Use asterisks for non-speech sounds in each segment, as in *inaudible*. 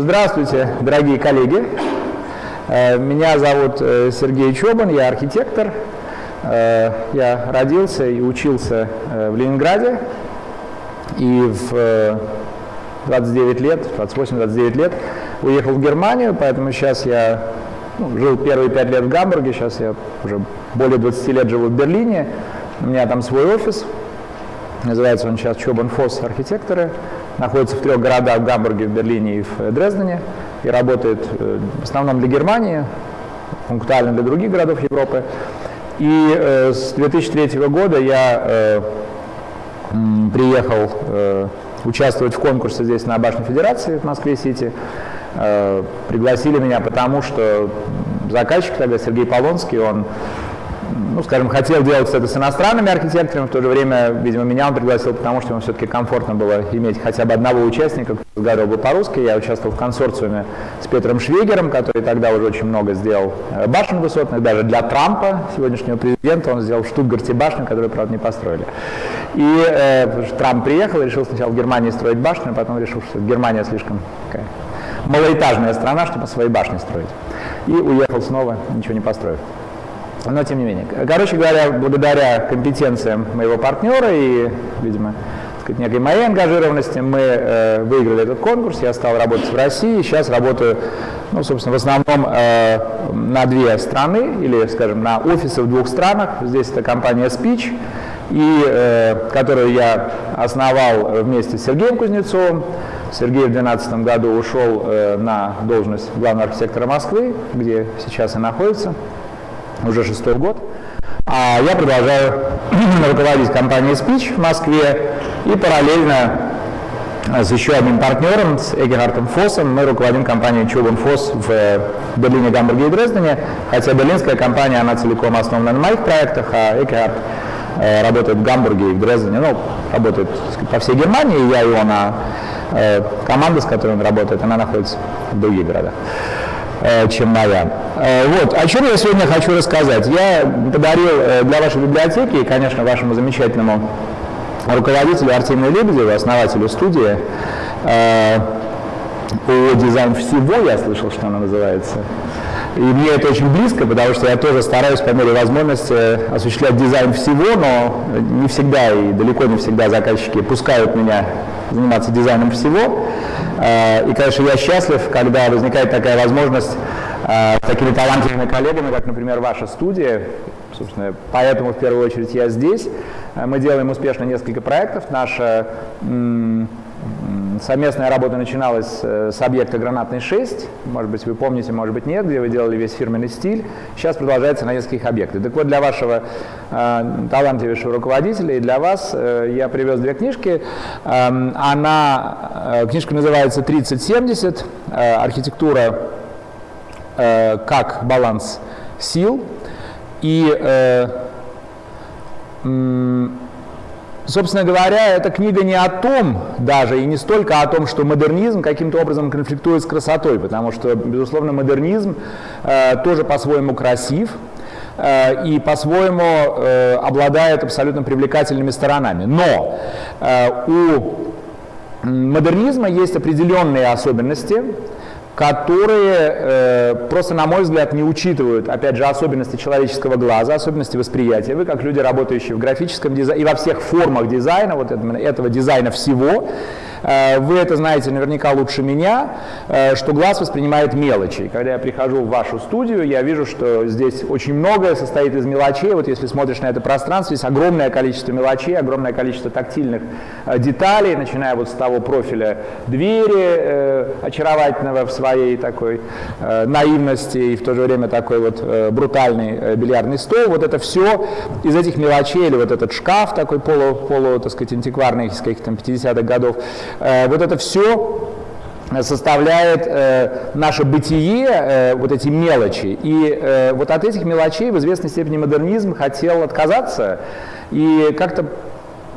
здравствуйте, дорогие коллеги. Э, меня зовут э, Сергей Чобан, я архитектор. Э, я родился и учился в Ленинграде. И в 29 лет, 28-29 лет уехал в Германию, поэтому сейчас я ну, жил первые пять лет в Гамбурге, сейчас я уже более 20 лет живу в Берлине. У меня там свой офис, называется он сейчас Чобан Фосс архитекторы находится в трех городах, в Гамбурге, в Берлине и в Дрездене, и работает э, в основном для Германии, пунктуально для других городов Европы. И э, с 2003 года я э, приехал участвовать в конкурсе здесь на Башне Федерации в Москве-Сити. Пригласили меня потому, что заказчик тогда Сергей Полонский, он ну, скажем, хотел делать это с иностранными архитекторами, в то же время, видимо, меня он пригласил, потому что ему все-таки комфортно было иметь хотя бы одного участника, который разговаривал бы по-русски. Я участвовал в консорциуме с Петром Швегером, который тогда уже очень много сделал э, башен высотных, даже для Трампа, сегодняшнего президента, он сделал в Штутгарте башню, которую, правда, не построили. И э, Трамп приехал решил сначала в Германии строить башню, а потом решил, что Германия слишком такая малоэтажная страна, чтобы свои башни строить. И уехал снова, ничего не построив но тем не менее. Короче говоря, благодаря компетенциям моего партнера и, видимо, сказать, некой моей ангажированности мы э, выиграли этот конкурс, я стал работать в России, сейчас работаю, ну, собственно, в основном э, на две страны, или, скажем, на офисы в двух странах. Здесь это компания Speech, и, э, которую я основал вместе с Сергеем Кузнецовым. Сергей в 2012 году ушел э, на должность главного архитектора Москвы, где сейчас и находится уже шестой год. А я продолжаю *clears throat* руководить компанией Speech в Москве и параллельно с еще одним партнером, с Эгерхардом Фоссом, мы руководим компанией Чубан Фосс в Берлине, Гамбурге и Дрездене, хотя берлинская компания, она целиком основана на моих проектах, а Эгерхард э, работает в Гамбурге и в Дрездене, ну, работает по всей Германии, я и он, а э, команда, с которой он работает, она находится в других городах. Э, чем моя. Э, вот, о чем я сегодня хочу рассказать. Я подарил э, для вашей библиотеки конечно, вашему замечательному руководителю Артемию Лебедеву, основателю студии, о дизайн всего, я слышал, что она называется. И мне это очень близко, потому что я тоже стараюсь по мере возможности осуществлять дизайн всего, но не всегда и далеко не всегда заказчики пускают меня заниматься дизайном всего. Э, и, конечно, я счастлив, когда возникает такая возможность э, с такими талантливыми коллегами, как, например, ваша студия. Собственно, поэтому в первую очередь я здесь. Э, мы делаем успешно несколько проектов. Наша Совместная работа начиналась э, с объекта «Гранатный 6», может быть, вы помните, может быть, нет, где вы делали весь фирменный стиль. Сейчас продолжается на нескольких объектах. Так вот, для вашего э, талантливейшего руководителя и для вас э, я привез две книжки. Э, она, книжка называется «3070. Э, архитектура как баланс сил». И Собственно говоря, эта книга не о том даже, и не столько о том, что модернизм каким-то образом конфликтует с красотой, потому что, безусловно, модернизм э, тоже по-своему красив, э, и по-своему э, обладает абсолютно привлекательными сторонами. Но э, у модернизма есть определенные особенности, которые э, просто, на мой взгляд, не учитывают, опять же, особенности человеческого глаза, особенности восприятия. Вы, как люди, работающие в графическом дизайне и во всех формах дизайна, вот этого, дизайна всего, вы это знаете наверняка лучше меня, э, что глаз воспринимает мелочи. Когда я прихожу в вашу студию, я вижу, что здесь очень многое состоит из мелочей. Вот если смотришь на это пространство, здесь огромное количество мелочей, огромное количество тактильных э, деталей, начиная вот с того профиля двери, очаровательного в своей такой наивности и в то же время такой вот брутальный бильярдный стол. Вот это все из этих мелочей, или вот этот шкаф такой полу, полу так сказать, антикварный из каких-то 50-х годов, Э, вот это все составляет э, наше бытие, э, вот эти мелочи. И э, вот от этих мелочей в известной степени модернизм хотел отказаться и как-то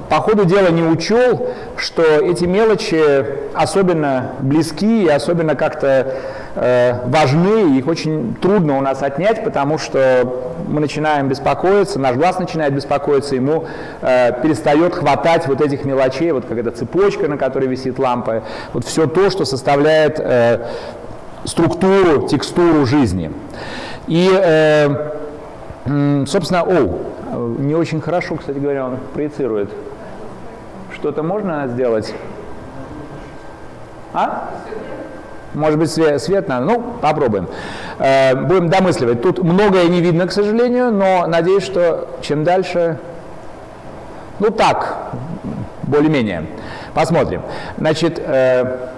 по ходу дела не учел, что эти мелочи особенно близки и особенно как-то э, важны, их очень трудно у нас отнять, потому что мы начинаем беспокоиться, наш глаз начинает беспокоиться, ему э, перестает хватать вот этих мелочей, вот как эта цепочка, на которой висит лампа, вот все то, что составляет э, структуру, текстуру жизни. И, э, собственно, о, не очень хорошо, кстати говоря, он проецирует. Что-то можно сделать? А? Может быть, свет, свет надо? Ну, попробуем. Э, будем домысливать. Тут многое не видно, к сожалению, но надеюсь, что чем дальше... Ну, так, более-менее. Посмотрим. Значит, э,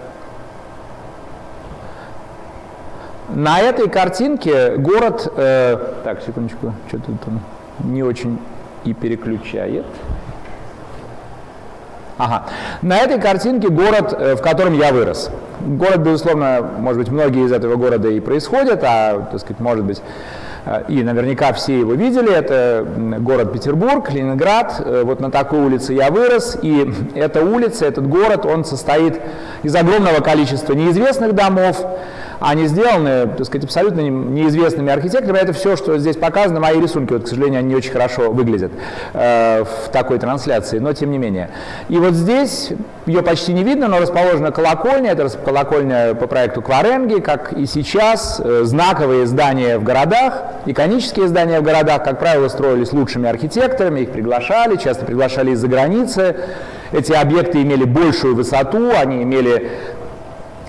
на этой картинке город... Э, так, секундочку, что-то там не очень и переключает. Ага. На этой картинке город, э, в котором я вырос. Город, безусловно, может быть, многие из этого города и происходят, а, так сказать, может быть, э, и наверняка все его видели, это город Петербург, Ленинград, э, вот на такой улице я вырос, и эта улица, этот город, он состоит из огромного количества неизвестных домов, они сделаны, так сказать, абсолютно неизвестными архитекторами. Это все, что здесь показано, мои рисунки, вот, к сожалению, они не очень хорошо выглядят э, в такой трансляции, но тем не менее. И вот здесь ее почти не видно, но расположена колокольня, это колокольня по проекту Кваренги, как и сейчас, э, знаковые здания в городах, иконические здания в городах, как правило, строились лучшими архитекторами, их приглашали, часто приглашали из-за границы. Эти объекты имели большую высоту, они имели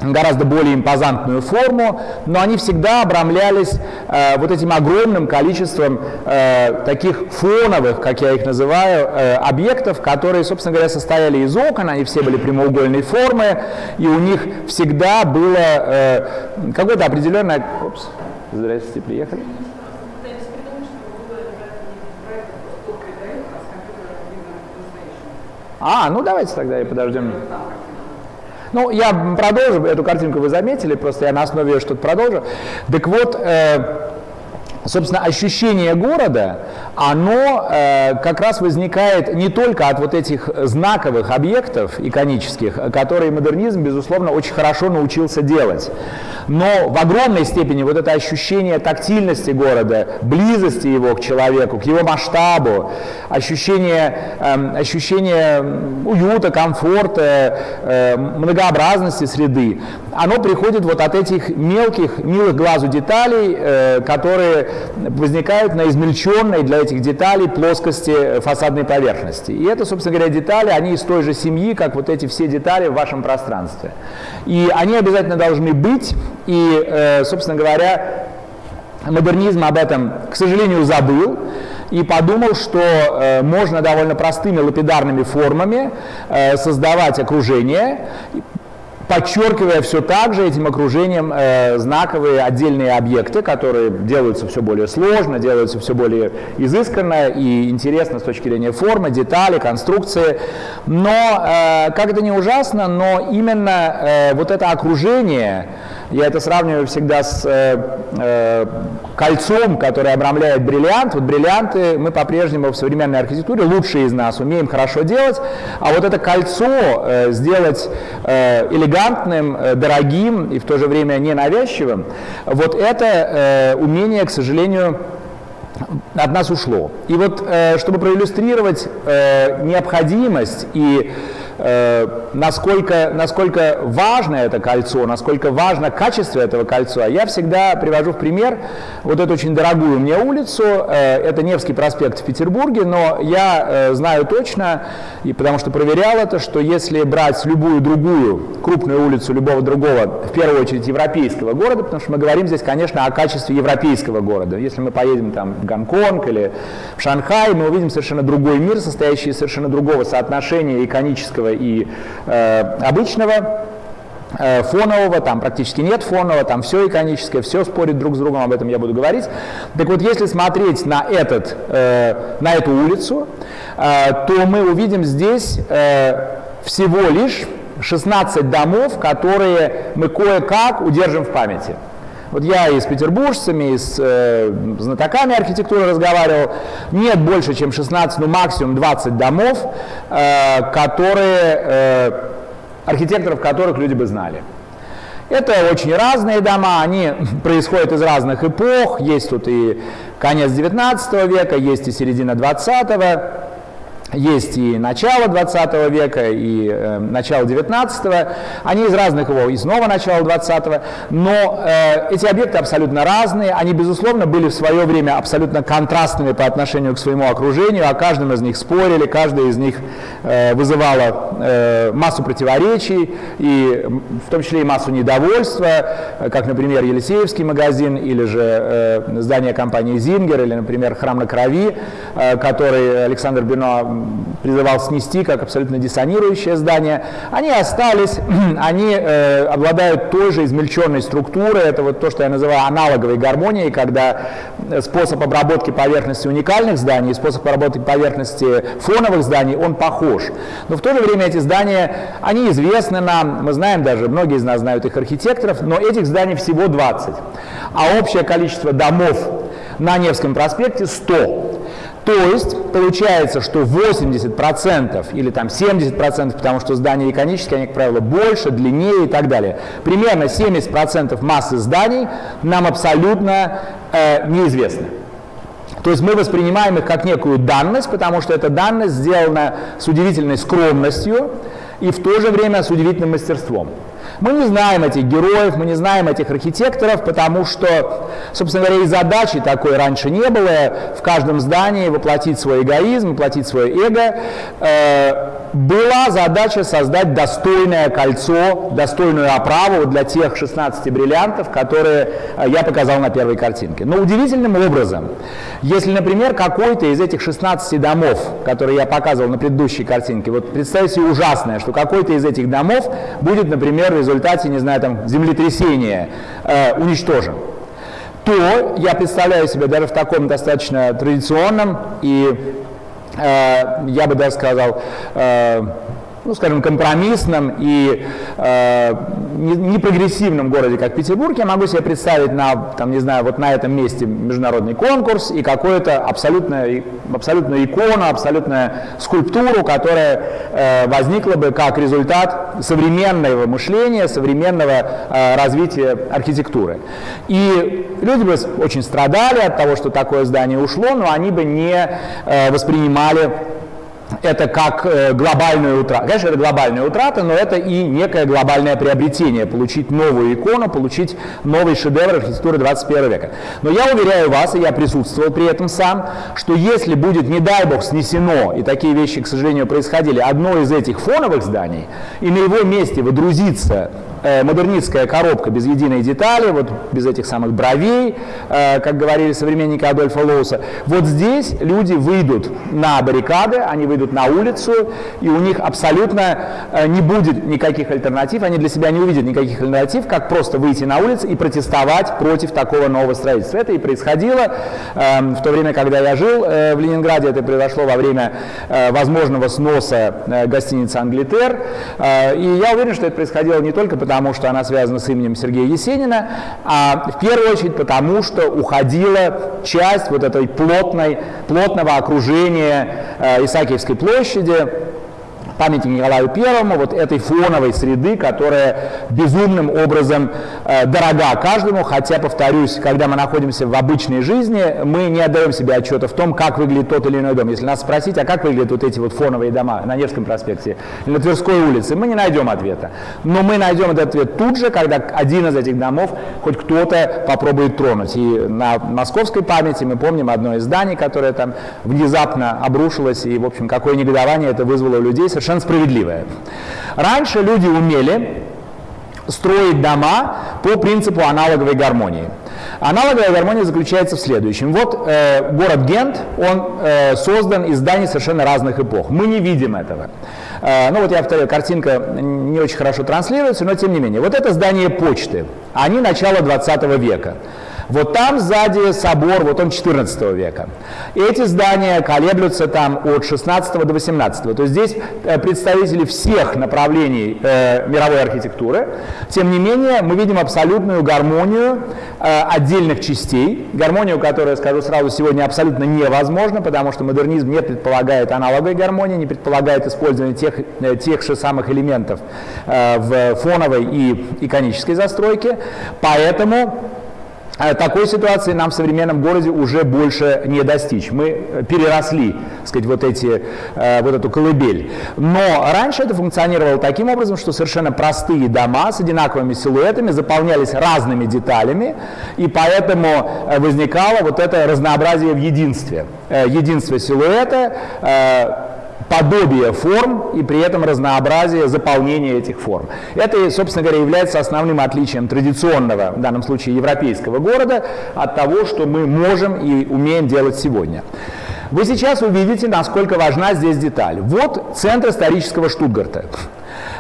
гораздо более импозантную форму, но они всегда обрамлялись э, вот этим огромным количеством э, таких фоновых, как я их называю, э, объектов, которые, собственно говоря, состояли из окон, они все были прямоугольной формы, и у них всегда было э, какое-то определенное... Опс, здрасте, приехали. А, ну давайте тогда и подождем. Ну, я продолжу, эту картинку вы заметили, просто я на основе ее что-то продолжу. Так вот, э, собственно, ощущение города, оно э, как раз возникает не только от вот этих знаковых объектов иконических, которые модернизм, безусловно, очень хорошо научился делать, но в огромной степени вот это ощущение тактильности города, близости его к человеку, к его масштабу, ощущение, э, ощущение уюта, комфорта, э, многообразности среды, оно приходит вот от этих мелких, милых глазу деталей, э, которые возникают на измельченной для этих деталей плоскости фасадной поверхности. И это, собственно говоря, детали, они из той же семьи, как вот эти все детали в вашем пространстве. И они обязательно должны быть, и, э, собственно говоря, модернизм об этом, к сожалению, забыл и подумал, что э, можно довольно простыми лапидарными формами э, создавать окружение, подчеркивая все так же этим окружением э, знаковые отдельные объекты, которые делаются все более сложно, делаются все более изысканно и интересно с точки зрения формы, детали, конструкции. Но, э, как это не ужасно, но именно э, вот это окружение, я это сравниваю всегда с э, э, кольцом, которое обрамляет бриллиант. Вот бриллианты мы по-прежнему в современной архитектуре, лучшие из нас, умеем хорошо делать, а вот это кольцо э, сделать э, элегантным, э, дорогим и в то же время ненавязчивым, вот это э, умение, к сожалению, от нас ушло. И вот, э, чтобы проиллюстрировать э, необходимость и насколько, насколько важно это кольцо, насколько важно качество этого кольца, я всегда привожу в пример вот эту очень дорогую мне улицу, э, это Невский проспект в Петербурге, но я э, знаю точно, и потому что проверял это, что если брать любую другую крупную улицу любого другого, в первую очередь европейского города, потому что мы говорим здесь, конечно, о качестве европейского города. Если мы поедем там в Гонконг или в Шанхай, мы увидим совершенно другой мир, состоящий из совершенно другого соотношения иконического и э, обычного э, фонового, там практически нет фонового, там все иконическое, все спорит друг с другом, об этом я буду говорить. Так вот, если смотреть на, этот, э, на эту улицу, э, то мы увидим здесь э, всего лишь 16 домов, которые мы кое-как удержим в памяти. Вот я и с петербуржцами, и с э, знатоками архитектуры разговаривал. Нет больше, чем 16, ну максимум 20 домов, э, которые, э, архитекторов которых люди бы знали. Это очень разные дома, они *laughs* происходят из разных эпох. Есть тут и конец 19 века, есть и середина 20 -го. Есть и начало 20 века, и э, начало 19 -го. Они из разных его, и снова начало 20 -го. Но э, эти объекты абсолютно разные. Они, безусловно, были в свое время абсолютно контрастными по отношению к своему окружению. О каждом из них спорили, каждый из них э, вызывало э, массу противоречий, и в том числе и массу недовольства, э, как, например, Елисеевский магазин, или же э, здание компании «Зингер», или, например, «Храм на крови», э, который Александр Бено призывал снести как абсолютно диссонирующее здание, они остались, *clears throat* они э, обладают той же измельченной структурой, это вот то, что я называю аналоговой гармонией, когда способ обработки поверхности уникальных зданий и способ обработки поверхности фоновых зданий, он похож. Но в то же время эти здания, они известны нам, мы знаем даже, многие из нас знают их архитекторов, но этих зданий всего 20, а общее количество домов на Невском проспекте 100. То есть получается, что 80% или там 70%, потому что здания иконические, они, как правило, больше, длиннее и так далее. Примерно 70% массы зданий нам абсолютно э, неизвестны. То есть мы воспринимаем их как некую данность, потому что эта данность сделана с удивительной скромностью и в то же время с удивительным мастерством. Мы не знаем этих героев, мы не знаем этих архитекторов, потому что, собственно говоря, и задачи такой раньше не было в каждом здании воплотить свой эгоизм, воплотить свое эго. Э, была задача создать достойное кольцо, достойную оправу для тех 16 бриллиантов, которые э, я показал на первой картинке. Но удивительным образом, если, например, какой-то из этих 16 домов, которые я показывал на предыдущей картинке, вот представьте себе ужасное, что какой-то из этих домов будет, например, в результате, не знаю, там, землетрясения э, уничтожен. То я представляю себе даже в таком достаточно традиционном и Э, я бы даже сказал, э, ну, скажем, компромиссном и э, непрогрессивном городе, как Петербург, я могу себе представить на, там, не знаю, вот на этом месте международный конкурс и какую-то абсолютную, абсолютную икону, абсолютную скульптуру, которая э, возникла бы как результат современного мышления, современного э, развития архитектуры. И люди бы очень страдали от того, что такое здание ушло, но они бы не э, воспринимали это как э, глобальная утрата. Конечно, это глобальная утрата, но это и некое глобальное приобретение, получить новую икону, получить новый шедевр архитектуры 21 века. Но я уверяю вас, и я присутствовал при этом сам, что если будет, не дай бог, снесено, и такие вещи, к сожалению, происходили, одно из этих фоновых зданий, и на его месте водрузится э, модернистская коробка без единой детали, вот без этих самых бровей, э, как говорили современники Адольфа Лоуса, вот здесь люди выйдут на баррикады, они выйдут на улицу, и у них абсолютно э, не будет никаких альтернатив, они для себя не увидят никаких альтернатив, как просто выйти на улицу и протестовать против такого нового строительства. Это и происходило э, в то время, когда я жил в Ленинграде, это произошло во время возможного сноса гостиницы «Англитер», и я уверен, что это происходило не только потому, потому что она связана с именем Сергея Есенина, а в первую очередь потому, что уходила часть вот этой плотной, плотного окружения э, Исаакиевской площади, памятник Николаю Первому, вот этой фоновой среды, которая безумным образом э, дорога каждому, хотя, повторюсь, когда мы находимся в обычной жизни, мы не отдаем себе отчета в том, как выглядит тот или иной дом. Если нас спросить, а как выглядят вот эти вот фоновые дома на Невском проспекте на Тверской улице, мы не найдем ответа. Но мы найдем этот ответ тут же, когда один из этих домов хоть кто-то попробует тронуть. И на московской памяти мы помним одно из зданий, которое там внезапно обрушилось, и, в общем, какое негодование это вызвало у людей, совершенно справедливое. Раньше люди умели строить дома по принципу аналоговой гармонии. Аналоговая гармония заключается в следующем. Вот э, город Гент, он э, создан из зданий совершенно разных эпох. Мы не видим этого. Э, ну вот я повторяю, картинка не очень хорошо транслируется, но тем не менее. Вот это здание почты. Они начало 20 века. Вот там сзади собор, вот он 14 века. Эти здания колеблются там от 16 до 18. То есть здесь э, представители всех направлений э, мировой архитектуры. Тем не менее, мы видим абсолютную гармонию э, отдельных частей. Гармонию, которая, скажу сразу, сегодня абсолютно невозможна, потому что модернизм не предполагает аналоговой гармонии, не предполагает использование тех, э, тех же самых элементов э, в фоновой и иконической застройке. Поэтому такой ситуации нам в современном городе уже больше не достичь. Мы э, переросли, так сказать, вот, эти, э, вот эту колыбель. Но раньше это функционировало таким образом, что совершенно простые дома с одинаковыми силуэтами заполнялись разными деталями, и поэтому возникало вот это разнообразие в единстве. Единство силуэта, подобие форм и при этом разнообразие заполнения этих форм. Это, собственно говоря, является основным отличием традиционного, в данном случае европейского города, от того, что мы можем и умеем делать сегодня. Вы сейчас увидите, насколько важна здесь деталь. Вот центр исторического Штутгарта.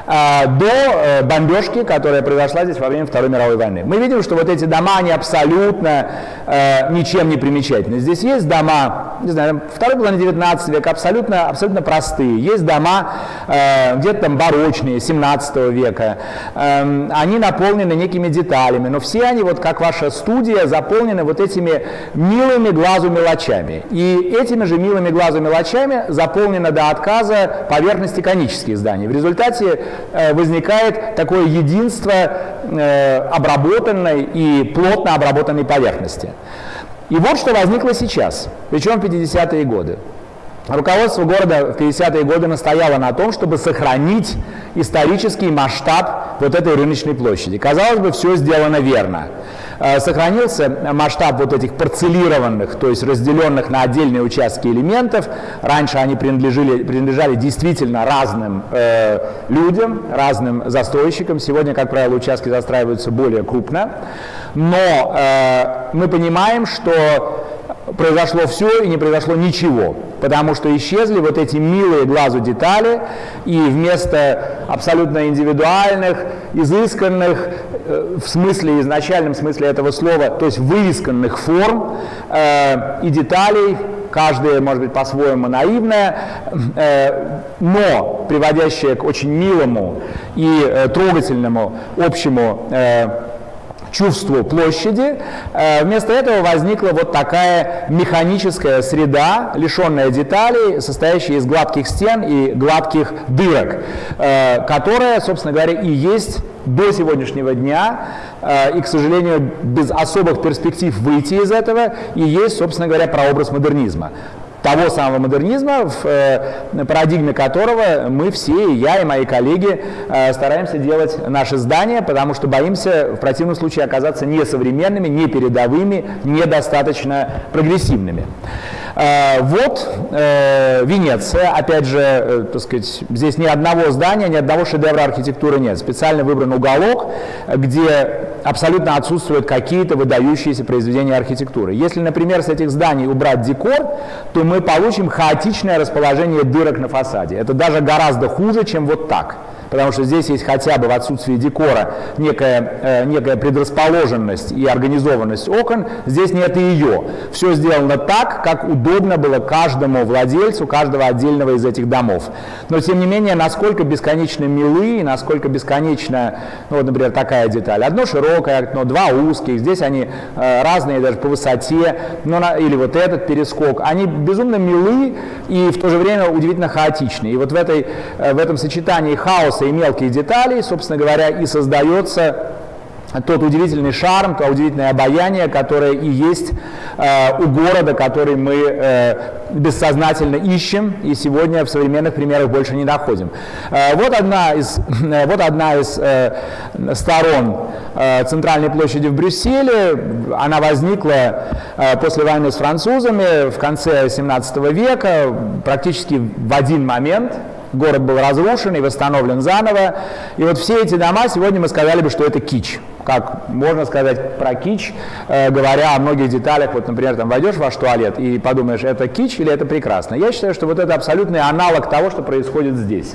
А, до э, бомбежки, которая произошла здесь во время Второй мировой войны. Мы видим, что вот эти дома, они абсолютно э, ничем не примечательны. Здесь есть дома, не знаю, второй половины 19 века, абсолютно, абсолютно простые. Есть дома э, где-то там барочные, 17 века. Э, они наполнены некими деталями, но все они, вот как ваша студия, заполнены вот этими милыми глазу мелочами. И этими же милыми глазу мелочами заполнена до отказа поверхность конических зданий. В результате Э, возникает такое единство э, обработанной и плотно обработанной поверхности. И вот что возникло сейчас, причем в 50-е годы. Руководство города в 50-е годы настояло на том, чтобы сохранить исторический масштаб вот этой рыночной площади. Казалось бы, все сделано верно. Э, сохранился масштаб вот этих парцелированных, то есть разделенных на отдельные участки элементов. Раньше они принадлежали, принадлежали действительно разным э, людям, разным застройщикам. Сегодня, как правило, участки застраиваются более крупно. Но э, мы понимаем, что произошло все и не произошло ничего, потому что исчезли вот эти милые глазу детали, и вместо абсолютно индивидуальных, изысканных, в смысле, изначальном смысле этого слова, то есть вывесканных форм э, и деталей, каждая, может быть, по-своему наивная, э, но приводящая к очень милому и э, трогательному общему э, чувству площади. Э, вместо этого возникла вот такая механическая среда, лишенная деталей, состоящая из гладких стен и гладких дырок, э, которая, собственно говоря, и есть до сегодняшнего дня, э, и, к сожалению, без особых перспектив выйти из этого, и есть, собственно говоря, прообраз модернизма того самого модернизма, в э, парадигме которого мы все, и я, и мои коллеги, э, стараемся делать наши здания, потому что боимся в противном случае оказаться несовременными, не передовыми, недостаточно прогрессивными. Э, вот э, Венеция, опять же, э, так сказать, здесь ни одного здания, ни одного шедевра архитектуры нет. Специально выбран уголок, где абсолютно отсутствуют какие-то выдающиеся произведения архитектуры. Если, например, с этих зданий убрать декор, то мы получим хаотичное расположение дырок на фасаде. Это даже гораздо хуже, чем вот так потому что здесь есть хотя бы в отсутствии декора некая, э, некая предрасположенность и организованность окон, здесь нет ее. Все сделано так, как удобно было каждому владельцу каждого отдельного из этих домов. Но тем не менее, насколько бесконечно милы, и насколько бесконечно, ну вот, например, такая деталь. Одно широкое окно, два узких, здесь они э, разные даже по высоте, но на, или вот этот перескок. Они безумно милы и в то же время удивительно хаотичны. И вот в, этой, э, в этом сочетании хаоса и мелких деталей, собственно говоря, и создается тот удивительный шарм, то удивительное обаяние, которое и есть э, у города, который мы э, бессознательно ищем и сегодня в современных примерах больше не находим. Э, вот, одна из, э, вот одна из э, сторон э, центральной площади в Брюсселе. Она возникла э, после войны с французами в конце 17 века, практически в один момент – город был разрушен и восстановлен заново. И вот все эти дома, сегодня мы сказали бы, что это кич. Как можно сказать про кич, э, говоря о многих деталях. Вот, например, там войдешь в ваш туалет и подумаешь, это кич или это прекрасно. Я считаю, что вот это абсолютный аналог того, что происходит здесь.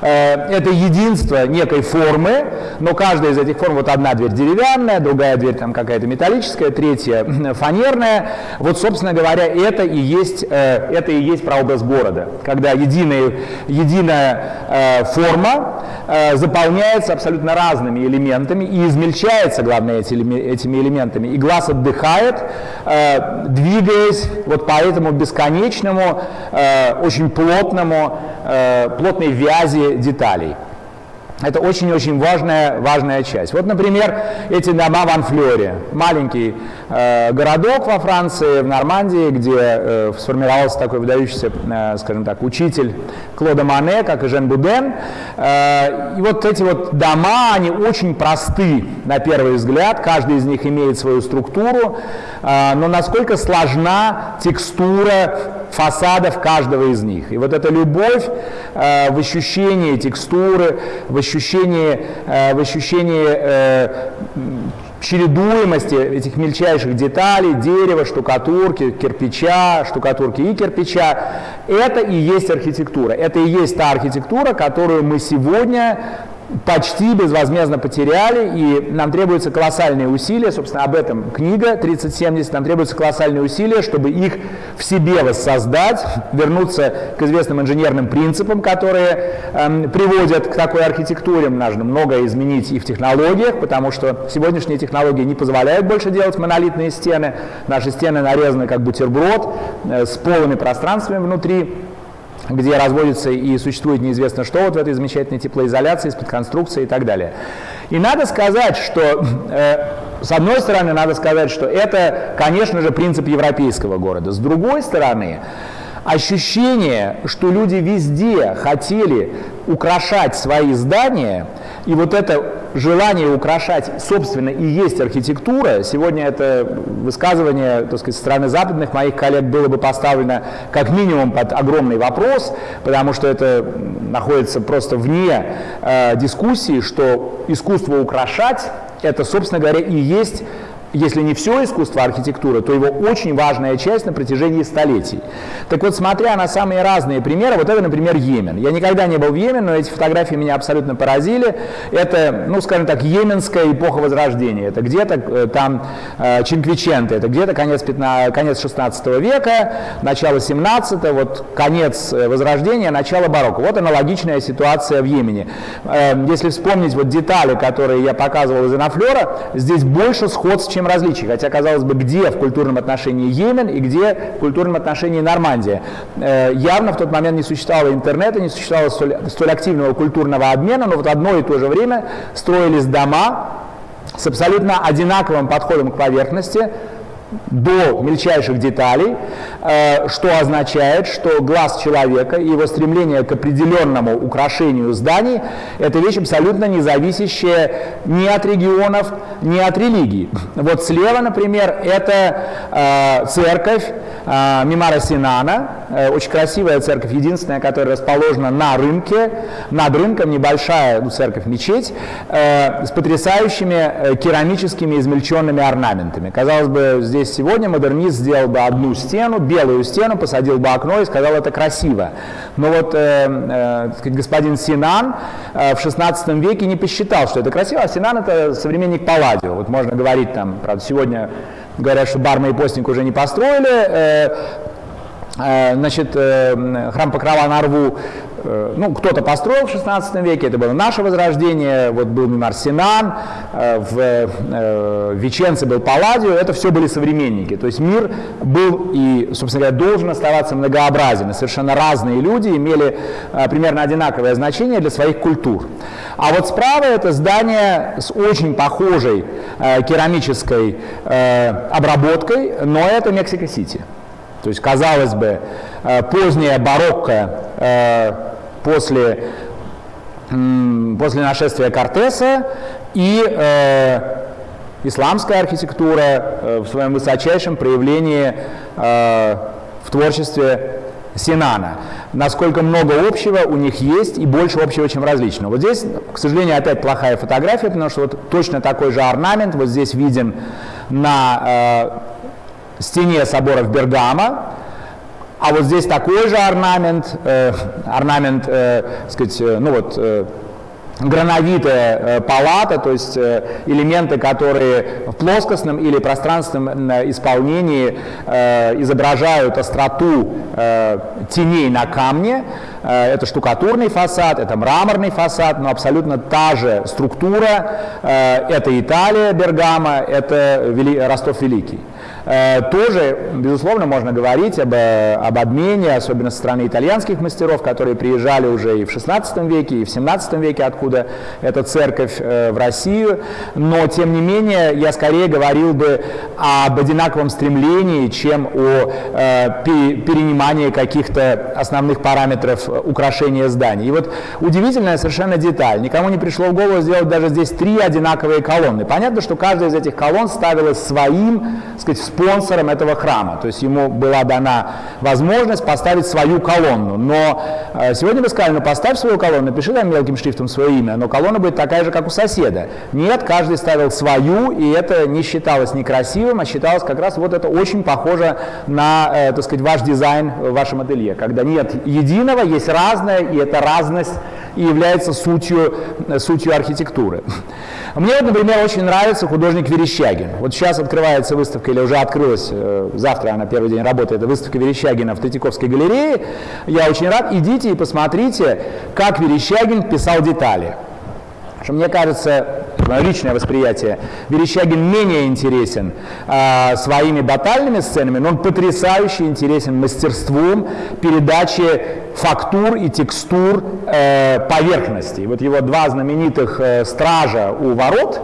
Э, это единство некой формы, но каждая из этих форм, вот одна дверь деревянная, другая дверь там какая-то металлическая, третья *clears throat* фанерная. Вот, собственно говоря, это и есть, э, это и есть прообраз города, когда единая, единая э, форма заполняется абсолютно разными элементами и измельчается насыщается, главное, этими элементами, и глаз отдыхает, э, двигаясь вот по этому бесконечному, э, очень плотному, э, плотной вязи деталей. Это очень-очень важная, важная часть. Вот, например, эти дома в Анфлере. Маленький городок во Франции, в Нормандии, где э, сформировался такой выдающийся, э, скажем так, учитель Клода Мане, как и Жен Буден. Э, и вот эти вот дома, они очень просты на первый взгляд. Каждый из них имеет свою структуру. Э, но насколько сложна текстура фасадов каждого из них. И вот эта любовь э, в ощущении текстуры, в ощущении, э, в ощущении э, чередуемости этих мельчайших деталей, дерева, штукатурки, кирпича, штукатурки и кирпича, это и есть архитектура. Это и есть та архитектура, которую мы сегодня почти безвозмездно потеряли, и нам требуются колоссальные усилия, собственно, об этом книга 3070, нам требуются колоссальные усилия, чтобы их в себе воссоздать, вернуться к известным инженерным принципам, которые эм, приводят к такой архитектуре. Нужно многое изменить и в технологиях, потому что сегодняшние технологии не позволяют больше делать монолитные стены. Наши стены нарезаны как бутерброд э, с полыми пространствами внутри где разводится и существует неизвестно что вот в этой замечательной теплоизоляции, из-под конструкции и так далее. И надо сказать, что, э, с одной стороны, надо сказать, что это, конечно же, принцип европейского города. С другой стороны, ощущение, что люди везде хотели украшать свои здания, и вот это желание украшать, собственно, и есть архитектура. Сегодня это высказывание, так сказать, со стороны западных моих коллег было бы поставлено как минимум под огромный вопрос, потому что это находится просто вне э, дискуссии, что искусство украшать, это, собственно говоря, и есть если не все искусство архитектуры, то его очень важная часть на протяжении столетий. Так вот, смотря на самые разные примеры, вот это, например, Йемен. Я никогда не был в Йемене, но эти фотографии меня абсолютно поразили. Это, ну, скажем так, йеменская эпоха Возрождения. Это где-то э, там э, Чинквиченте, это где-то конец, 15, конец 16 века, начало 17 вот конец э, Возрождения, начало барокко. Вот аналогичная ситуация в Йемене. Э, если вспомнить вот детали, которые я показывал из Анафлера, здесь больше сходств, чем различий. Хотя, казалось бы, где в культурном отношении Йемен и где в культурном отношении Нормандия. Э, явно в тот момент не существовало интернета, не существовало столь, столь активного культурного обмена, но вот одно и то же время строились дома с абсолютно одинаковым подходом к поверхности, до мельчайших деталей, э, что означает, что глаз человека и его стремление к определенному украшению зданий – это вещь абсолютно не зависящая ни от регионов, ни от религий. Вот слева, например, это э, церковь э, Мимара Синана, очень красивая церковь, единственная, которая расположена на рынке, над рынком небольшая ну, церковь-мечеть с потрясающими керамическими измельченными орнаментами. Казалось бы, здесь сегодня модернист сделал бы одну стену, белую стену, посадил бы окно и сказал, это красиво. Но вот э, э, господин Синан э, в 16 веке не посчитал, что это красиво, а Синан это современник Палладио. Вот можно говорить там, правда, сегодня говорят, что Барма и Постник уже не построили, э, э Значит, э, храм Покрова на Рву ну, кто-то построил в 16 веке, это было наше возрождение, вот был Мимар Синан, э, в э, Веченце был Палладио, это все были современники. То есть мир был и, собственно говоря, должен оставаться многообразен. И совершенно разные люди имели примерно одинаковое значение для своих культур. А вот справа это здание с очень похожей керамической обработкой, но это Мексика-Сити. То есть, казалось бы, поздняя барокко после, после нашествия Кортеса и э, исламская архитектура э, в своем высочайшем проявлении э, в творчестве Синана. Насколько много общего у них есть и больше общего, чем различного. Вот здесь, к сожалению, опять плохая фотография, потому что вот точно такой же орнамент вот здесь виден на э, стене собора в Бергама. А вот здесь такой же орнамент, э, орнамент, э, сказать, э, ну вот, э, грановитая э, палата, то есть э, элементы, которые в плоскостном или пространственном исполнении изображают остроту теней на камне. Это штукатурный фасад, это мраморный фасад, но абсолютно та же структура. Это Италия, Бергама, это Ростов Великий. Э, тоже, безусловно, можно говорить об, э, об обмене, особенно со стороны итальянских мастеров, которые приезжали уже и в XVI веке, и в XVII веке, откуда эта церковь э, в Россию. Но, тем не менее, я скорее говорил бы об одинаковом стремлении, чем о перенимании каких-то основных параметров украшения зданий. И вот удивительная совершенно деталь. Никому не пришло в голову сделать даже здесь три одинаковые колонны. Понятно, что каждая из этих колонн ставилась своим, сказать, спонсором этого храма. То есть ему была дана возможность поставить свою колонну. Но э, сегодня вы сказали, ну поставь свою колонну, напиши там мелким шрифтом свое имя, но колонна будет такая же, как у соседа. Нет, каждый ставил свою, и это не считалось некрасивым, а считалось как раз вот это очень похоже на, э, так сказать, ваш дизайн в вашем ателье, когда нет единого, есть разное, и эта разность и является сутью, э, сутью архитектуры. Мне, вот, например, очень нравится художник Верещагин. Вот сейчас открывается выставка, или уже открылась, э, завтра она первый день работает, это выставка Верещагина в Третьяковской галерее. Я очень рад, идите и посмотрите, как Верещагин писал детали. Что мне кажется, личное восприятие, Верещагин менее интересен э, своими батальными сценами, но он потрясающе интересен мастерством передачи фактур и текстур э, поверхностей. Вот его два знаменитых э, стража у ворот,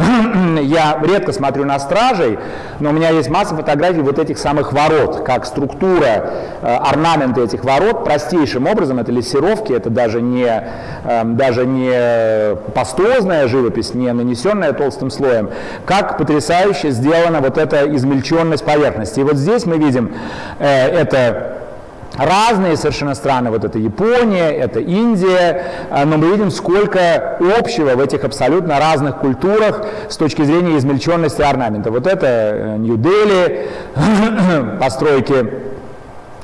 *clears throat* я редко смотрю на стражей, но у меня есть масса фотографий вот этих самых ворот, как структура, э, орнаменты этих ворот простейшим образом, это лессировки, это даже не, э, даже не пастозная живопись, не нанесенная толстым слоем, как потрясающе сделана вот эта измельченность поверхности. И вот здесь мы видим э, это разные совершенно страны, вот это Япония, это Индия, а, но мы видим, сколько общего в этих абсолютно разных культурах с точки зрения измельченности орнамента. Вот это э, Нью-Дели, *coughs* постройки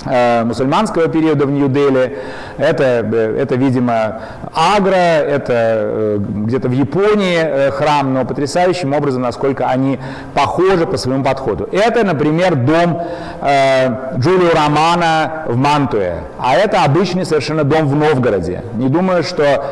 мусульманского периода в Нью-Дели. Это, э, это, видимо, Агра, это э, где-то в Японии храм, но потрясающим образом, насколько они похожи по своему подходу. Это, например, дом э, Джулио Романа в Мантуе, а это обычный совершенно дом в Новгороде. Не думаю, что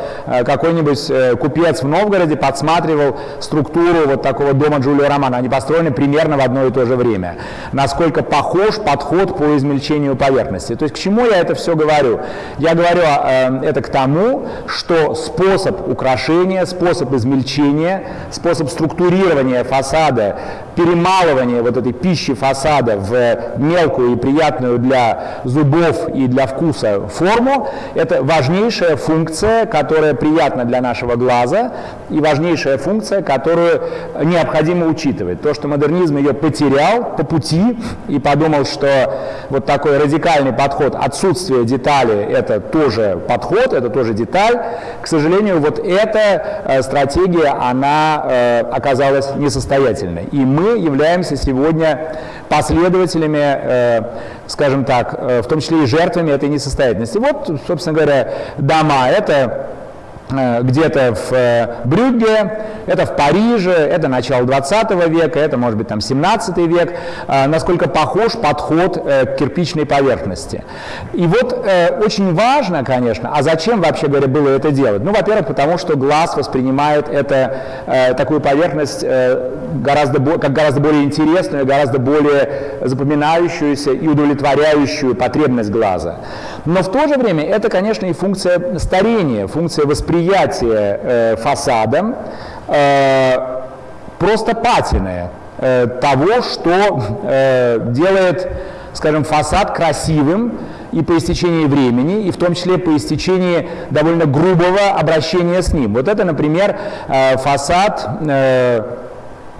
какой-нибудь купец в Новгороде подсматривал структуру вот такого дома Джулио Романа. Они построены примерно в одно и то же время. Насколько похож подход по измельчению поверхности. То есть к чему я это все говорю? Я говорю э, это к тому, что способ украшения, способ измельчения, способ структурирования фасада, перемалывания вот этой пищи фасада в мелкую и приятную для зубов и для вкуса форму, это важнейшая функция, которая приятна для нашего глаза и важнейшая функция, которую необходимо учитывать. То, что модернизм ее потерял по пути и подумал, что вот такой радикальный подход, отсутствие детали, это тоже подход, это тоже деталь. К сожалению, вот эта э, стратегия, она э, оказалась несостоятельной. И мы являемся сегодня последователями, э, скажем так, в том числе и жертвами этой несостоятельности. Вот, собственно говоря, дома, это где-то в э, Брюгге, это в Париже, это начало 20 века, это может быть там 17 век, э, насколько похож подход к кирпичной поверхности. И вот очень важно, конечно, а зачем вообще говоря было это делать? Ну, во-первых, потому что глаз воспринимает это, такую поверхность гораздо, как гораздо более интересную, гораздо более запоминающуюся и удовлетворяющую потребность глаза. Но в то же время это, конечно, и функция старения, функция восприятия э, фасадом, э, просто патины э, того, что делает, скажем, фасад красивым и по истечении времени, и в том числе по истечении довольно грубого обращения с ним. Вот это, например, фасад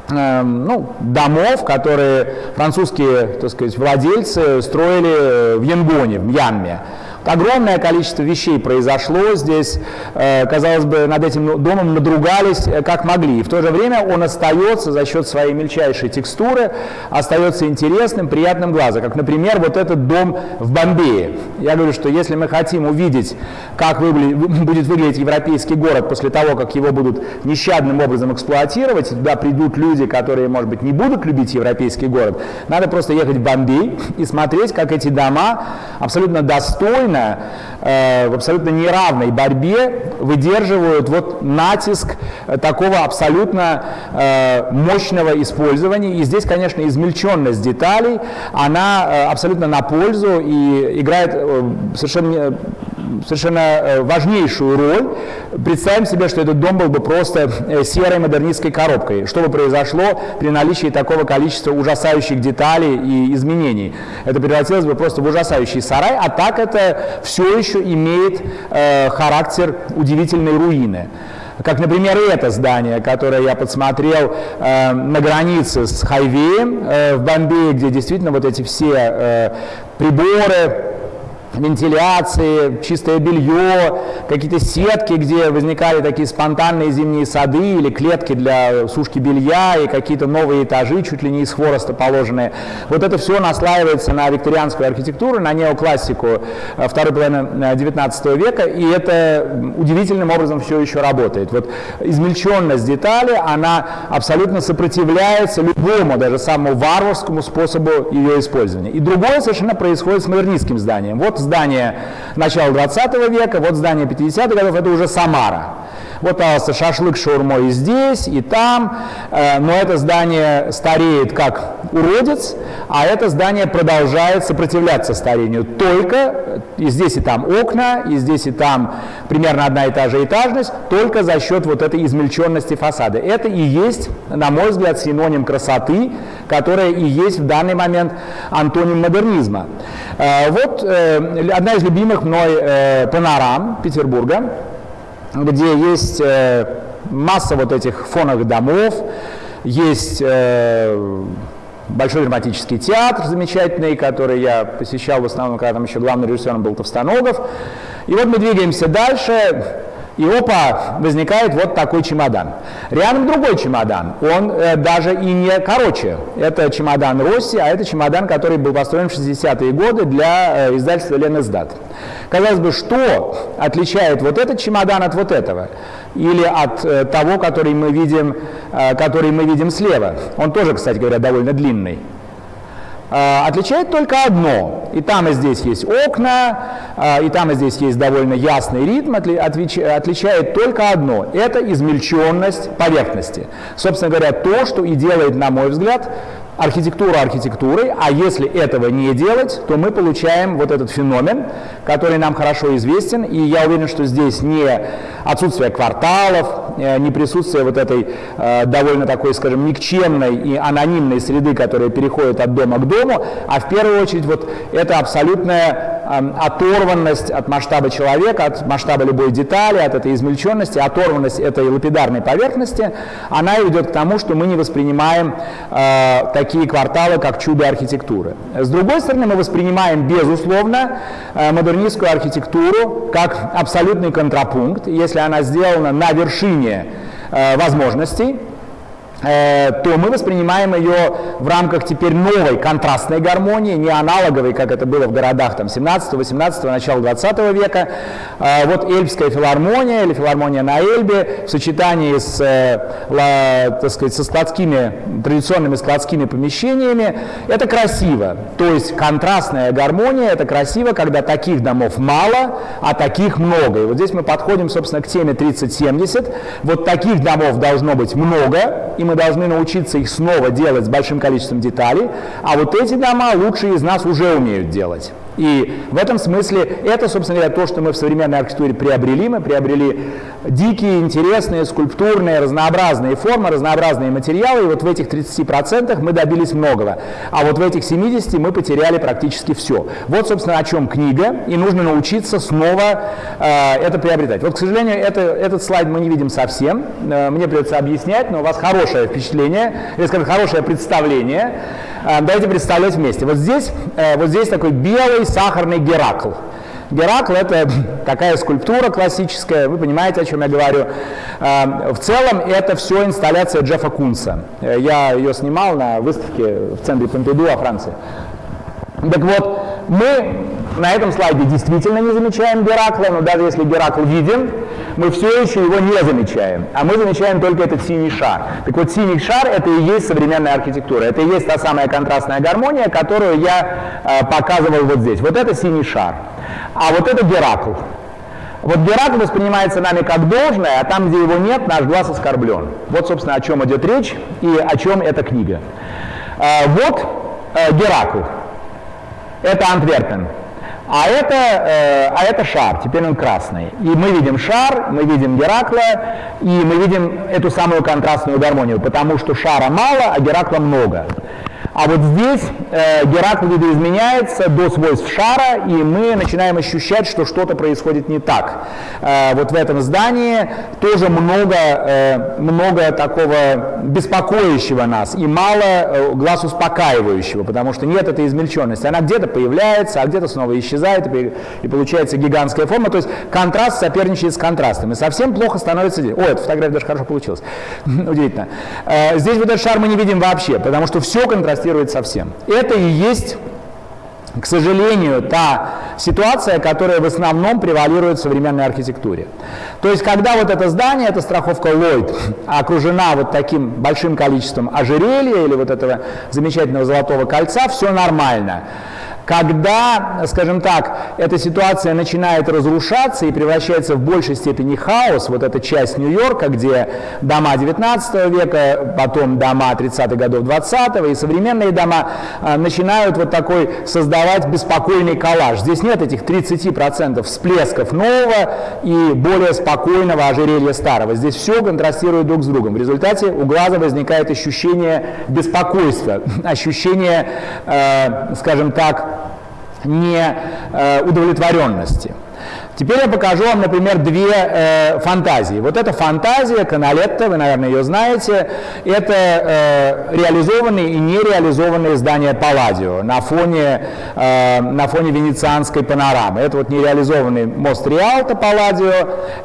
ну, домов, которые французские так сказать, владельцы строили в Янгоне, в Мьянме. Огромное количество вещей произошло здесь. Э, казалось бы, над этим домом надругались э, как могли. И в то же время он остается за счет своей мельчайшей текстуры, остается интересным, приятным глазу. Как, например, вот этот дом в Бомбее. Я говорю, что если мы хотим увидеть, как *laughs* будет выглядеть европейский город после того, как его будут нещадным образом эксплуатировать, и туда придут люди, которые, может быть, не будут любить европейский город, надо просто ехать в Бомбей и смотреть, как эти дома абсолютно достойно спокойно, э, в абсолютно неравной борьбе выдерживают вот натиск такого абсолютно э, мощного использования. И здесь, конечно, измельченность деталей, она э, абсолютно на пользу и играет совершенно совершенно э, важнейшую роль. Представим себе, что этот дом был бы просто э, серой модернистской коробкой. Что бы произошло при наличии такого количества ужасающих деталей и изменений? Это превратилось бы просто в ужасающий сарай, а так это все еще имеет э, характер удивительной руины. Как, например, это здание, которое я подсмотрел э, на границе с Хайвеем э, в Бомбее, где действительно вот эти все э, приборы, вентиляции, чистое белье, какие-то сетки, где возникали такие спонтанные зимние сады или клетки для сушки белья и какие-то новые этажи, чуть ли не из хвороста положенные. Вот это все наслаивается на викторианскую архитектуру, на неоклассику э, второй половины 19 э, века, и это удивительным образом все еще работает. Вот измельченность детали, она абсолютно сопротивляется любому, даже самому варварскому способу ее использования. И другое совершенно происходит с модернистским зданием. Вот здание начала 20 века, вот здание 50-х годов, это уже Самара. Вот, пожалуйста, шашлык шаурмой и здесь, и там, э, но это здание стареет как уродец, а это здание продолжает сопротивляться старению. Только и здесь и там окна, и здесь и там примерно одна и та же этажность, только за счет вот этой измельченности фасада. Это и есть, на мой взгляд, синоним красоты, которая и есть в данный момент антоним модернизма. Э, вот э, одна из любимых мной э, панорам Петербурга, где есть масса вот этих фоновых домов, есть Большой драматический театр замечательный, который я посещал в основном, когда там еще главным режиссером был Товстоногов. И вот мы двигаемся дальше. И опа, возникает вот такой чемодан. Рядом другой чемодан, он э, даже и не короче. Это чемодан Росси, а это чемодан, который был построен в 60-е годы для э, издательства Ленэсдат. Казалось бы, что отличает вот этот чемодан от вот этого? Или от э, того, который мы, видим, э, который мы видим слева? Он тоже, кстати говоря, довольно длинный. А, отличает только одно. И там, и здесь есть окна, а, и там, и здесь есть довольно ясный ритм. Отличает только одно. Это измельченность поверхности. Собственно говоря, то, что и делает, на мой взгляд, архитектуру архитектурой, а если этого не делать, то мы получаем вот этот феномен, который нам хорошо известен, и я уверен, что здесь не отсутствие кварталов, э, не присутствие вот этой э, довольно такой, скажем, никчемной и анонимной среды, которая переходит от дома к дому, а в первую очередь вот это абсолютная э, оторванность от масштаба человека, от масштаба любой детали, от этой измельченности, оторванность этой лапидарной поверхности, она ведет к тому, что мы не воспринимаем э, такие кварталы, как чудо архитектуры. С другой стороны, мы воспринимаем, безусловно, э, модернистскую архитектуру как абсолютный контрапункт, если она сделана на вершине э, возможностей, то мы воспринимаем ее в рамках теперь новой контрастной гармонии, не аналоговой, как это было в городах там, 17-18, начала 20 века. Э, вот Эльбская филармония или филармония на Эльбе в сочетании с, э, так сказать, со складскими, традиционными складскими помещениями, это красиво. То есть контрастная гармония, это красиво, когда таких домов мало, а таких много. И вот здесь мы подходим, собственно, к теме 30-70. Вот таких домов должно быть много, и мы должны научиться их снова делать с большим количеством деталей, а вот эти дома лучшие из нас уже умеют делать. И в этом смысле это, собственно говоря, то, что мы в современной архитектуре приобрели. Мы приобрели дикие, интересные, скульптурные, разнообразные формы, разнообразные материалы, и вот в этих 30% мы добились многого. А вот в этих 70 мы потеряли практически все. Вот, собственно, о чем книга, и нужно научиться снова э, это приобретать. Вот, к сожалению, это, этот слайд мы не видим совсем, э, мне придется объяснять, но у вас хорошее впечатление, или, скажем, хорошее представление. Э, давайте представлять вместе. Вот здесь, э, вот здесь такой белый сахарный Геракл. Геракл – это *laughs* такая скульптура классическая, вы понимаете, о чем я говорю. Э, в целом это все инсталляция Джеффа Кунса. Я ее снимал на выставке в центре Помпиду во Франции. Так вот, мы на этом слайде действительно не замечаем Геракла, но даже если Геракл виден, мы все еще его не замечаем, а мы замечаем только этот синий шар. Так вот, синий шар – это и есть современная архитектура, это и есть та самая контрастная гармония, которую я э, показывал вот здесь. Вот это синий шар, а вот это Геракл. Вот Геракл воспринимается нами как должное, а там, где его нет, наш глаз оскорблен. Вот, собственно, о чем идет речь и о чем эта книга. Э, вот э, Геракл. Это Антверпен. А это, э, а это шар, теперь он красный. И мы видим шар, мы видим Геракла, и мы видим эту самую контрастную гармонию, потому что шара мало, а Геракла много. А вот здесь э, Геракл видоизменяется до свойств шара, и мы начинаем ощущать, что что-то происходит не так. Э, вот в этом здании тоже много, э, много такого беспокоящего нас и мало э, глаз успокаивающего, потому что нет этой измельченности. Она где-то появляется, а где-то снова исчезает, и, и получается гигантская форма. То есть контраст соперничает с контрастом. И совсем плохо становится здесь. О, эта фотография даже хорошо получилась. *laughs* Удивительно. Э, здесь вот этот шар мы не видим вообще, потому что все контрастирует контрастирует совсем. Это и есть к сожалению, та ситуация, которая в основном превалирует в современной архитектуре. То есть, когда вот это здание, эта страховка Lloyd, окружена вот таким большим количеством ожерелья или вот этого замечательного золотого кольца, все нормально. Когда, скажем так, эта ситуация начинает разрушаться и превращается в большей степени хаос, вот эта часть Нью-Йорка, где дома 19 века, потом дома 30-х годов 20 и современные дома а, начинают вот такой создавать беспокойный коллаж. Здесь нет этих 30% всплесков нового и более спокойного ожерелья старого. Здесь все контрастирует друг с другом. В результате у глаза возникает ощущение беспокойства, *laughs* ощущение, э, скажем так, неудовлетворенности. Теперь я покажу вам, например, две э, фантазии. Вот эта фантазия Каналетта, вы, наверное, ее знаете, это э, реализованные и нереализованные здания Палладио на фоне, э, на фоне венецианской панорамы. Это вот нереализованный мост Риалто Палладио,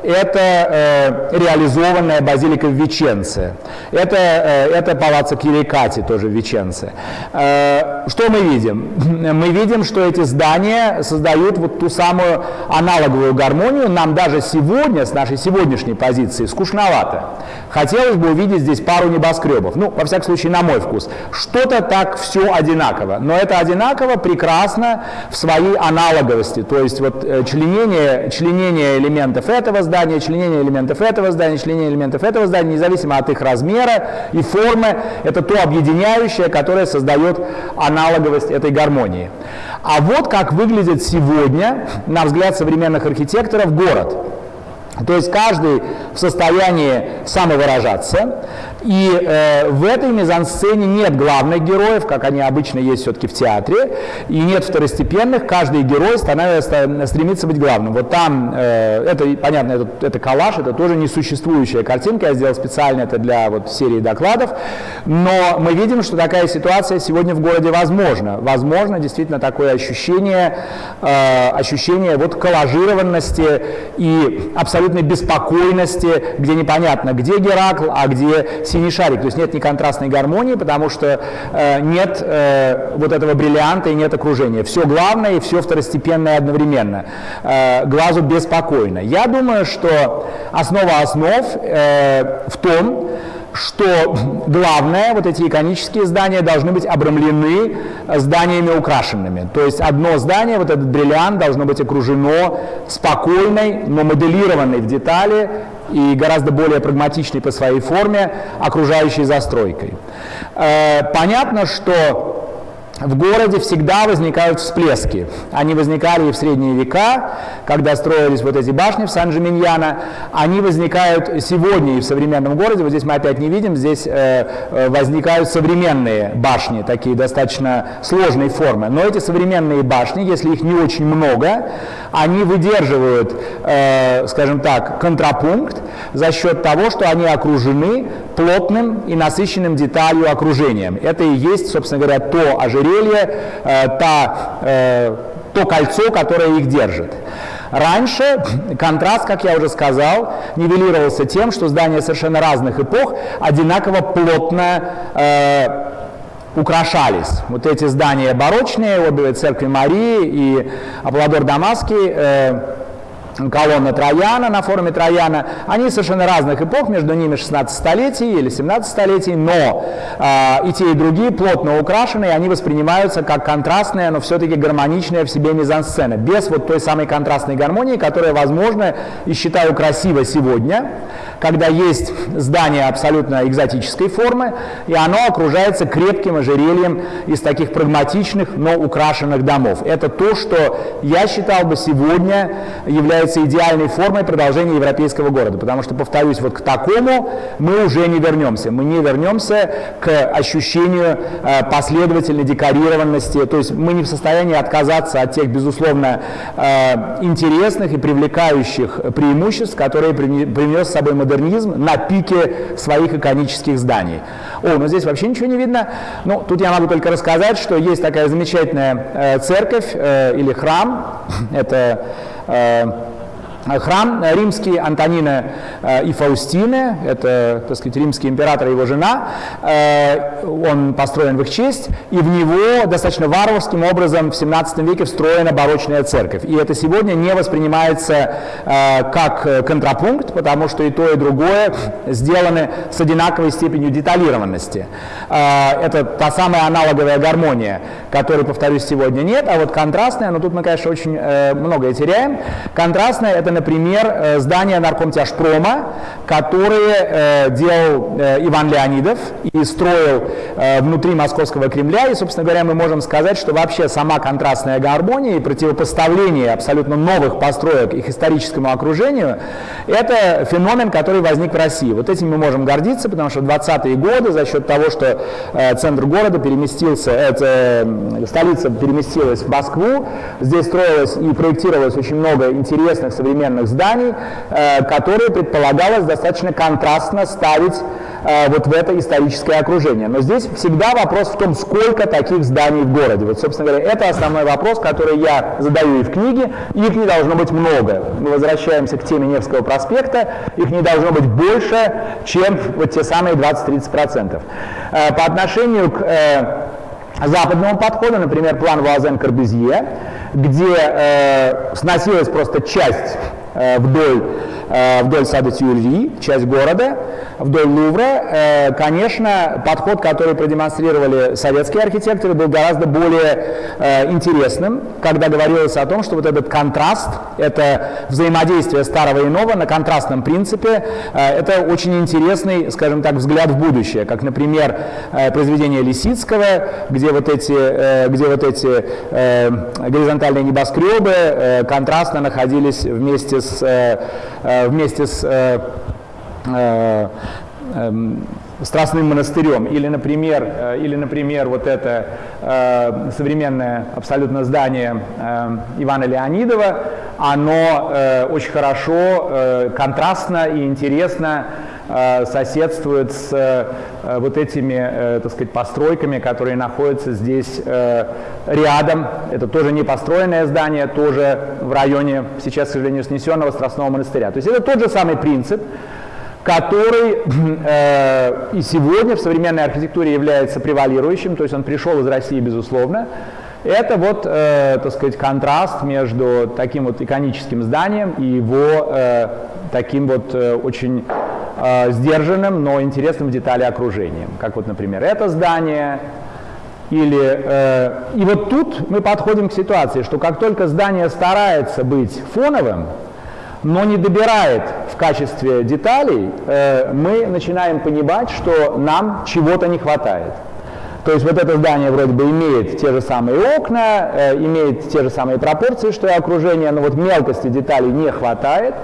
это э, реализованная базилика в Веченце, это, э, это палаццо Кирикати тоже в Веченце. Э, что мы видим? *laughs* Мы видим, что эти здания создают вот ту самую аналоговую итоговую гармонию нам даже сегодня, с нашей сегодняшней позиции, скучновато. Хотелось бы увидеть здесь пару небоскребов. Ну, во всяком случае, на мой вкус. Что-то так все одинаково. Но это одинаково прекрасно в своей аналоговости. То есть вот э, членение, членение элементов этого здания, членение элементов этого здания, членение элементов этого здания, независимо от их размера и формы, это то объединяющее, которое создает аналоговость этой гармонии. А вот как выглядит сегодня, на взгляд современных архитекторов, город. То есть каждый в состоянии самовыражаться, и э, в этой мизансцене нет главных героев, как они обычно есть все-таки в театре, и нет второстепенных, каждый герой становится, стремится быть главным. Вот там, э, это, понятно, это, это коллаж, это тоже несуществующая картинка, я сделал специально это для вот, серии докладов, но мы видим, что такая ситуация сегодня в городе возможна. Возможно действительно такое ощущение, э, ощущение вот коллажированности и абсолютной беспокойности, где непонятно, где Геракл, а где синий шарик, то есть нет ни контрастной гармонии, потому что э, нет э, вот этого бриллианта и нет окружения. Все главное и все второстепенное одновременно. Э, глазу беспокойно. Я думаю, что основа основ э, в том, что главное, вот эти иконические здания должны быть обрамлены зданиями украшенными. То есть одно здание, вот этот бриллиант, должно быть окружено спокойной, но моделированной в детали и гораздо более прагматичной по своей форме окружающей застройкой. Э, понятно, что в городе всегда возникают всплески. Они возникали и в средние века, когда строились вот эти башни в Сан-Джиминьяно. Они возникают сегодня и в современном городе. Вот здесь мы опять не видим, здесь э, э, возникают современные башни, такие достаточно сложной формы. Но эти современные башни, если их не очень много, они выдерживают, э, скажем так, контрапункт за счет того, что они окружены плотным и насыщенным деталью окружением. Это и есть, собственно говоря, то ожерелье, э, та, э, то кольцо, которое их держит. Раньше контраст, как я уже сказал, нивелировался тем, что здания совершенно разных эпох одинаково плотно э, украшались. Вот эти здания барочные, обе церкви Марии и Апладор Дамасский, э, колонна Трояна на форуме Трояна, они совершенно разных эпох, между ними 16 столетий или 17 столетий, но э, и те, и другие плотно украшенные, они воспринимаются как контрастная, но все-таки гармоничная в себе мизансцена, без вот той самой контрастной гармонии, которая, возможно, и считаю красиво сегодня, когда есть здание абсолютно экзотической формы, и оно окружается крепким ожерельем из таких прагматичных, но украшенных домов. Это то, что я считал бы сегодня является идеальной формой продолжения европейского города, потому что, повторюсь, вот к такому мы уже не вернемся. Мы не вернемся к ощущению э, последовательной декорированности, то есть мы не в состоянии отказаться от тех, безусловно, э, интересных и привлекающих преимуществ, которые принес с собой модернизм на пике своих иконических зданий. О, но здесь вообще ничего не видно. Ну, тут я могу только рассказать, что есть такая замечательная э, церковь или храм. *laughs* Это храм римский Антонина э, и Фаустины, это, так сказать, римский император и его жена, э, он построен в их честь, и в него достаточно варварским образом в 17 веке встроена барочная церковь. И это сегодня не воспринимается э, как контрапункт, потому что и то, и другое сделаны с одинаковой степенью деталированности. Это та самая аналоговая гармония, которой, повторюсь, сегодня нет, а вот контрастная, но тут мы, конечно, очень многое теряем. Контрастная – это например, э, здание наркомтяжпрома, которое э, делал э, Иван Леонидов и строил внутри Московского Кремля. И, собственно говоря, мы можем сказать, что вообще сама контрастная гармония и противопоставление абсолютно новых построек их историческому окружению – это феномен, который возник в России. Вот этим мы можем гордиться, потому что в 20-е годы за счет того, что центр города переместился, это, столица переместилась в Москву, здесь строилось и проектировалось очень много интересных современных современных зданий, э, которые предполагалось достаточно контрастно ставить э, вот в это историческое окружение. Но здесь всегда вопрос в том, сколько таких зданий в городе. Вот, собственно говоря, это основной вопрос, который я задаю и в книге. Их не должно быть много. Мы возвращаемся к теме Невского проспекта. Их не должно быть больше, чем вот те самые 20-30%. Э, по отношению к западному подходу, например, план Вуазен-Корбюзье, где э, сносилась просто часть вдоль, э, вдоль сада Тюрри, часть города, вдоль Лувра. Э, конечно, подход, который продемонстрировали советские архитекторы, был гораздо более э, интересным, когда говорилось о том, что вот этот контраст, это взаимодействие старого и нового на контрастном принципе, э, это очень интересный, скажем так, взгляд в будущее, как, например, э, произведение Лисицкого, где вот эти, э, где вот эти э, горизонтальные небоскребы э, контрастно находились вместе с, э, э вместе с э, эм, Страстным монастырем, или, например, или, например вот это э, современное абсолютно здание э, Ивана Леонидова, оно э, очень хорошо, контрастно и интересно соседствует с э, вот этими, э, так сказать, постройками, которые находятся здесь э, рядом. Это тоже не построенное здание, тоже в районе, сейчас, к сожалению, снесенного Страстного монастыря. То есть это тот же самый принцип, который *clears throat* э, и сегодня в современной архитектуре является превалирующим, то есть он пришел из России, безусловно. Это вот, э, так сказать, контраст между таким вот иконическим зданием и его э, таким вот э, очень э, сдержанным, но интересным в детали окружением. Как вот, например, это здание, или, э, и вот тут мы подходим к ситуации, что как только здание старается быть фоновым, но не добирает в качестве деталей, э, мы начинаем понимать, что нам чего-то не хватает. То есть вот это здание вроде бы имеет те же самые окна, э, имеет те же самые пропорции, что и окружение, но вот мелкости деталей не хватает.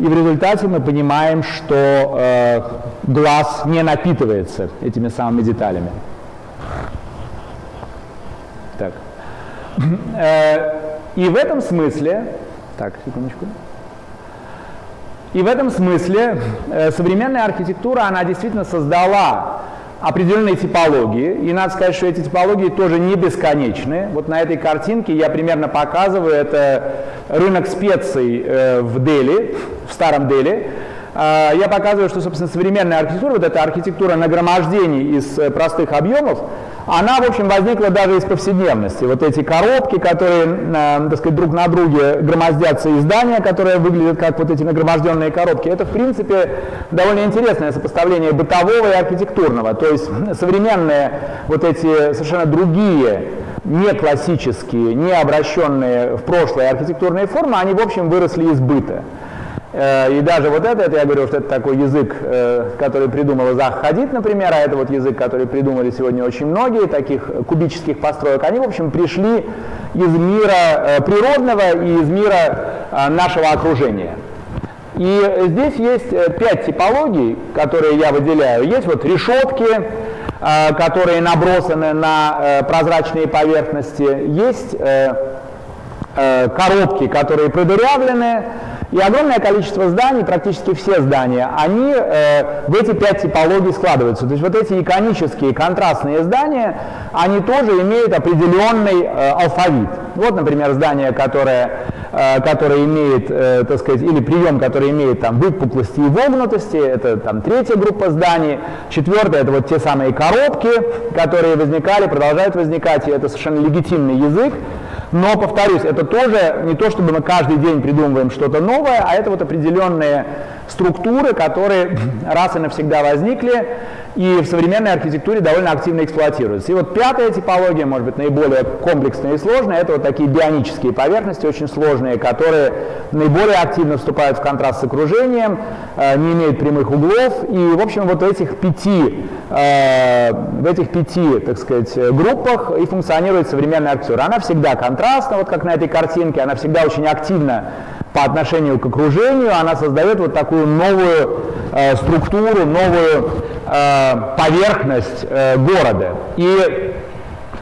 И в результате мы понимаем, что э, глаз не напитывается этими самыми деталями. Так. Э, и в этом смысле, так, секундочку. И в этом смысле э, современная архитектура, она действительно создала определенные типологии, и надо сказать, что эти типологии тоже не бесконечны. Вот на этой картинке я примерно показываю, это рынок специй э, в Дели, в старом Дели. Э, я показываю, что, собственно, современная архитектура, вот эта архитектура нагромождений из э, простых объемов, она, в общем, возникла даже из повседневности. Вот эти коробки, которые, э, так сказать, друг на друге громоздятся, и здания, которые выглядят как вот эти нагроможденные коробки, это, в принципе, довольно интересное сопоставление бытового и архитектурного. То есть современные вот эти совершенно другие, не классические, не обращенные в прошлое архитектурные формы, они, в общем, выросли из быта. Э, и даже вот это, это я говорю, что это такой язык, э, который придумал Зах Хадид, например, а это вот язык, который придумали сегодня очень многие, таких кубических построек, они, в общем, пришли из мира э, природного и из мира нашего окружения. И здесь есть пять типологий, которые я выделяю. Есть вот решетки, которые набросаны на прозрачные поверхности, есть коробки, которые продырявлены, и огромное количество зданий, практически все здания, они э, в эти пять типологий складываются. То есть вот эти иконические контрастные здания, они тоже имеют определенный э, алфавит. Вот, например, здание, которое, э, которое имеет, э, так сказать, или прием, который имеет там выпуклости и вогнутости, это там третья группа зданий. Четвертое, это вот те самые коробки, которые возникали, продолжают возникать, и это совершенно легитимный язык. Но, повторюсь, это тоже не то, чтобы мы каждый день придумываем что-то новое, а это вот определенные структуры, которые раз и навсегда возникли и в современной архитектуре довольно активно эксплуатируются. И вот пятая типология, может быть, наиболее комплексная и сложная, это вот такие бионические поверхности, очень сложные, которые наиболее активно вступают в контраст с окружением, э, не имеют прямых углов. И, в общем, вот в этих пяти, э, в этих пяти, так сказать, группах и функционирует современная архитектура. Она всегда контрастна, вот как на этой картинке, она всегда очень активно по отношению к окружению, она создает вот такую новую э, структуру, новую э, поверхность э, города. И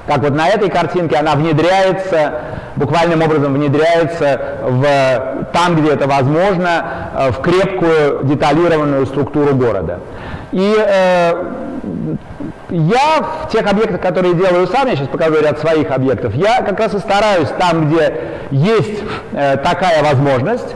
как вот на этой картинке она внедряется, буквальным образом внедряется в, там, где это возможно, э, в крепкую деталированную структуру города. И э, я в тех объектах, которые делаю сам, я сейчас покажу ряд своих объектов, я как раз и стараюсь там, где есть э, такая возможность,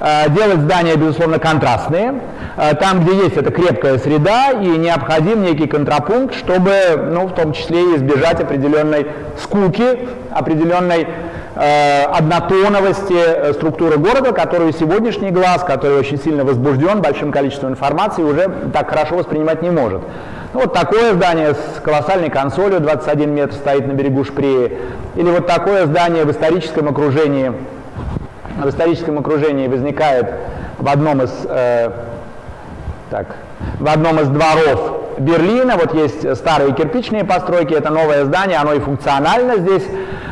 э, делать здания, безусловно, контрастные, э, там, где есть эта крепкая среда и необходим некий контрапункт, чтобы, ну, в том числе, избежать определенной скуки, определенной однотоновости э, структуры города, которую сегодняшний глаз, который очень сильно возбужден большим количеством информации, уже так хорошо воспринимать не может. Ну, вот такое здание с колоссальной консолью, 21 метр стоит на берегу Шприи. Или вот такое здание в историческом окружении, в историческом окружении возникает в одном из, э, так, в одном из дворов Берлина. Вот есть старые кирпичные постройки, это новое здание, оно и функционально здесь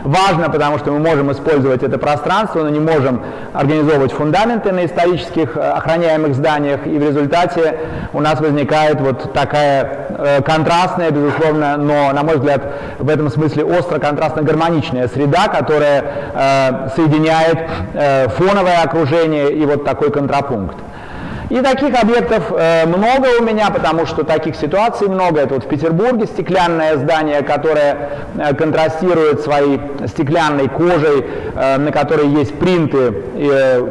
важно, потому что мы можем использовать это пространство, но не можем организовывать фундаменты на исторических э, охраняемых зданиях, и в результате у нас возникает вот такая э, контрастная, безусловно, но, на мой взгляд, в этом смысле остро-контрастно-гармоничная среда, которая э, соединяет фоновое окружение и вот такой контрапункт. И таких объектов э, много у меня, потому что таких ситуаций много. Это вот в Петербурге стеклянное здание, которое э, контрастирует своей стеклянной кожей, э, на которой есть принты, э,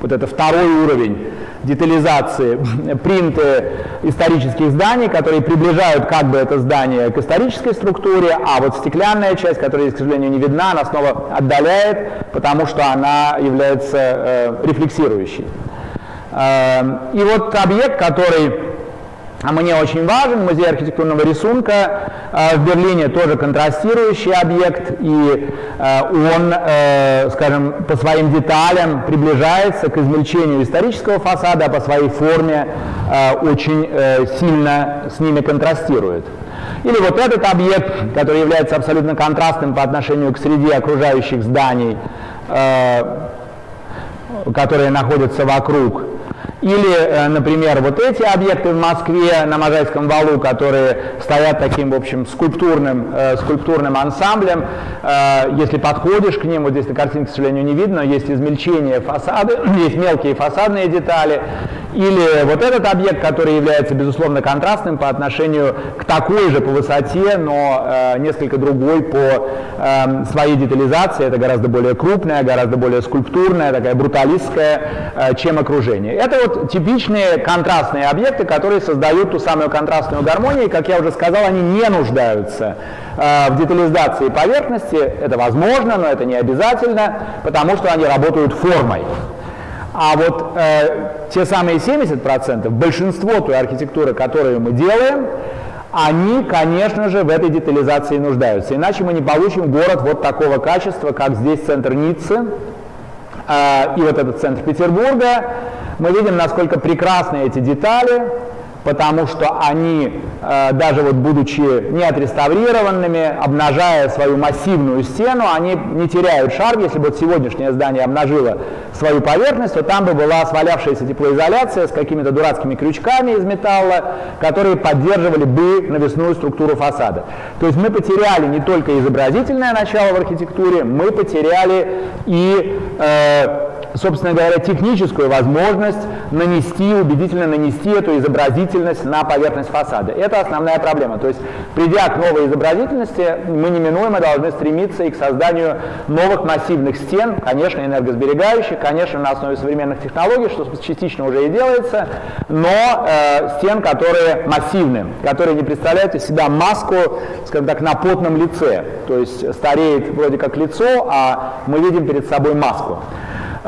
вот это второй уровень детализации, *laughs* принты исторических зданий, которые приближают как бы это здание к исторической структуре, а вот стеклянная часть, которая, к сожалению, не видна, она снова отдаляет, потому что она является э, рефлексирующей. Эм, и вот объект, который мне очень важен, музей архитектурного рисунка э, в Берлине тоже контрастирующий объект, и э, он, э, скажем, по своим деталям приближается к измельчению исторического фасада, а по своей форме очень сильно с ними контрастирует. Или вот этот объект, который является абсолютно контрастным по отношению к среде окружающих зданий, которые находятся вокруг. Или, э, например, вот эти объекты в Москве на Можайском валу, которые стоят таким, в общем, скульптурным, э, скульптурным ансамблем. Э, если подходишь к ним, вот здесь на картинке, к сожалению, не видно, есть измельчение фасады, *clears throat* есть мелкие фасадные детали. Или вот этот объект, который является, безусловно, контрастным по отношению к такой же по высоте, но э, несколько другой по э, своей детализации. Это гораздо более крупная, гораздо более скульптурная, такая бруталистская, э, чем окружение. Это вот типичные контрастные объекты, которые создают ту самую контрастную гармонию. И, как я уже сказал, они не нуждаются э, в детализации поверхности. Это возможно, но это не обязательно, потому что они работают формой. А вот э, те самые 70%, большинство той архитектуры, которую мы делаем, они, конечно же, в этой детализации нуждаются. Иначе мы не получим город вот такого качества, как здесь центр Ниццы э, и вот этот центр Петербурга. Мы видим, насколько прекрасны эти детали, потому что они, э, даже вот будучи не отреставрированными, обнажая свою массивную стену, они не теряют шарм. Если бы вот сегодняшнее здание обнажило свою поверхность, то там бы была свалявшаяся теплоизоляция с какими-то дурацкими крючками из металла, которые поддерживали бы навесную структуру фасада. То есть мы потеряли не только изобразительное начало в архитектуре, мы потеряли и э, собственно говоря, техническую возможность нанести, убедительно нанести эту изобразительность на поверхность фасада. Это основная проблема. То есть, придя к новой изобразительности, мы неминуемо должны стремиться и к созданию новых массивных стен, конечно, энергосберегающих, конечно, на основе современных технологий, что частично уже и делается, но э, стен, которые массивны, которые не представляют из себя маску, скажем так, на потном лице. То есть стареет вроде как лицо, а мы видим перед собой маску.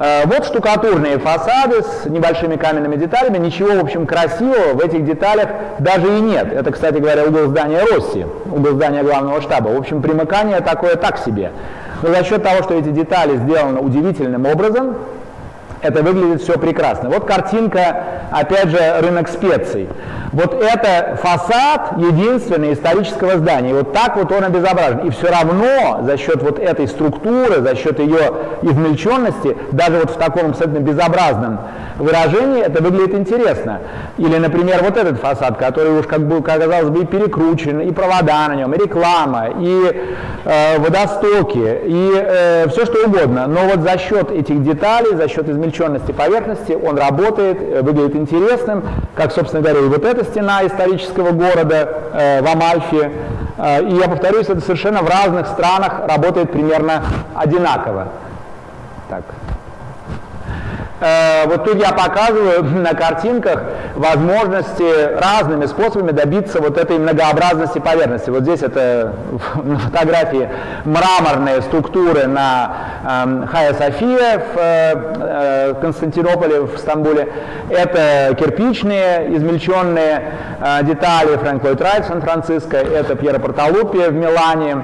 Э, вот штукатурные фасады с небольшими каменными деталями. Ничего, в общем, красивого в этих деталях даже и нет. Это, кстати говоря, угол здания Росси, угол здания главного штаба. В общем, примыкание такое так себе. Но за счет того, что эти детали сделаны удивительным образом, это выглядит все прекрасно. Вот картинка, опять же, рынок специй. Вот это фасад единственный исторического здания. Вот так вот он обезображен. И все равно за счет вот этой структуры, за счет ее измельченности, даже вот в таком абсолютно безобразном выражении, это выглядит интересно. Или, например, вот этот фасад, который уж как бы, казалось бы, и перекручен, и провода на нем, и реклама, и э, водостоки, и э, все что угодно. Но вот за счет этих деталей, за счет измельченности поверхности, он работает, э, выглядит интересным, как, собственно говоря, и вот эта стена исторического города э, в Амальфе. Э, и я повторюсь, это совершенно в разных странах работает примерно одинаково. Так. Э, вот тут я показываю *laughs* на картинках возможности разными способами добиться вот этой многообразности поверхности. Вот здесь это *laughs* на фотографии мраморные структуры на э, Хая София в э, э, Константинополе, в Стамбуле. Это кирпичные, измельченные детали Фрэнк Ллойд Райт в Сан-Франциско. Это Пьеро Порталупи в Милане,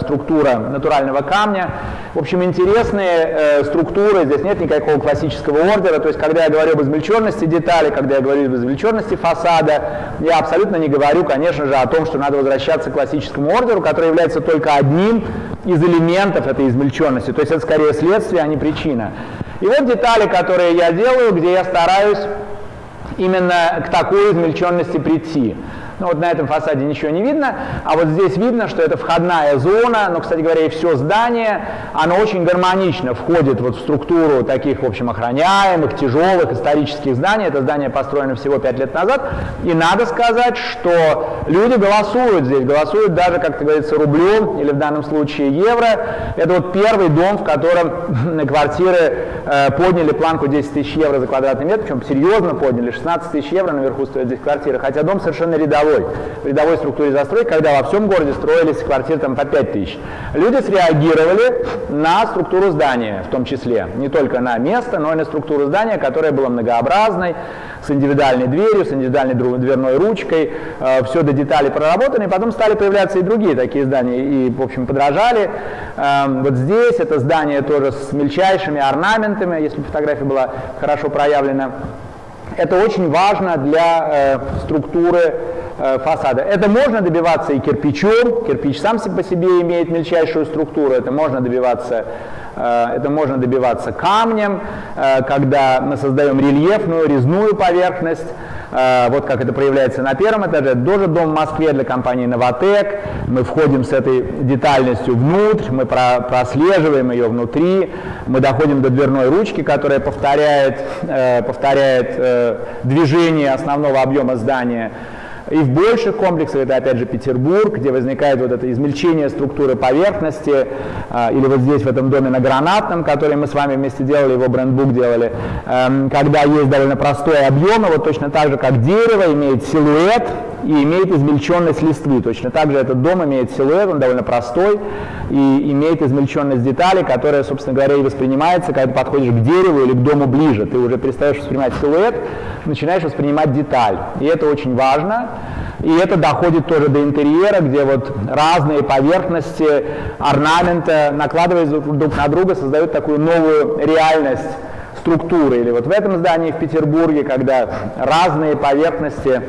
структура натурального камня. В общем, интересные структуры. Здесь нет никакого классического классического ордера, то есть когда я говорю об измельченности детали, когда я говорю об измельченности фасада, я абсолютно не говорю, конечно же, о том, что надо возвращаться к классическому ордеру, который является только одним из элементов этой измельченности, то есть это скорее следствие, а не причина. И вот детали, которые я делаю, где я стараюсь именно к такой измельченности прийти. Ну вот на этом фасаде ничего не видно, а вот здесь видно, что это входная зона, но, кстати говоря, и все здание, оно очень гармонично входит вот в структуру таких, в общем, охраняемых, тяжелых исторических зданий. Это здание построено всего 5 лет назад, и надо сказать, что люди голосуют здесь, голосуют даже, как говорится, рублем или в данном случае евро. Это вот первый дом, в котором *laughs* квартиры э, подняли планку 10 тысяч евро за квадратный метр, причем серьезно подняли, 16 тысяч евро наверху стоят здесь квартиры, хотя дом совершенно рядовой рядовой, в рядовой структуре застройки, когда во всем городе строились квартиры там, по 5 тысяч. Люди среагировали на структуру здания в том числе, не только на место, но и на структуру здания, которая была многообразной, с индивидуальной дверью, с индивидуальной дверной ручкой, э, все до деталей проработано, и потом стали появляться и другие такие здания, и, в общем, подражали. Э, вот здесь это здание тоже с мельчайшими орнаментами, если фотография была хорошо проявлена. Это очень важно для э, структуры э, фасада. Это можно добиваться и кирпичом, кирпич сам по себе имеет мельчайшую структуру, это можно добиваться это можно добиваться камнем, э, когда мы создаем рельефную, резную поверхность, э, вот как это проявляется на первом этаже. Это тоже дом в Москве для компании «Новотек». Мы входим с этой детальностью внутрь, мы прослеживаем ее внутри, мы доходим до дверной ручки, которая повторяет, повторяет движение основного объема здания. И в больших комплексах, это опять же Петербург, где возникает вот это измельчение структуры поверхности, а, или вот здесь в этом доме на Гранатном, который мы с вами вместе делали, его брендбук делали, эм, когда есть довольно простой объем, вот точно так же, как дерево имеет силуэт и имеет измельченность листвы. Точно так же этот дом имеет силуэт, он довольно простой, и имеет измельченность деталей, которая, собственно говоря, и воспринимается, когда подходишь к дереву или к дому ближе. Ты уже перестаешь воспринимать силуэт, начинаешь воспринимать деталь. И это очень важно. И это доходит тоже до интерьера, где вот разные поверхности орнамента, накладываясь друг на друга, создают такую новую реальность структуры. Или вот в этом здании в Петербурге, когда разные поверхности,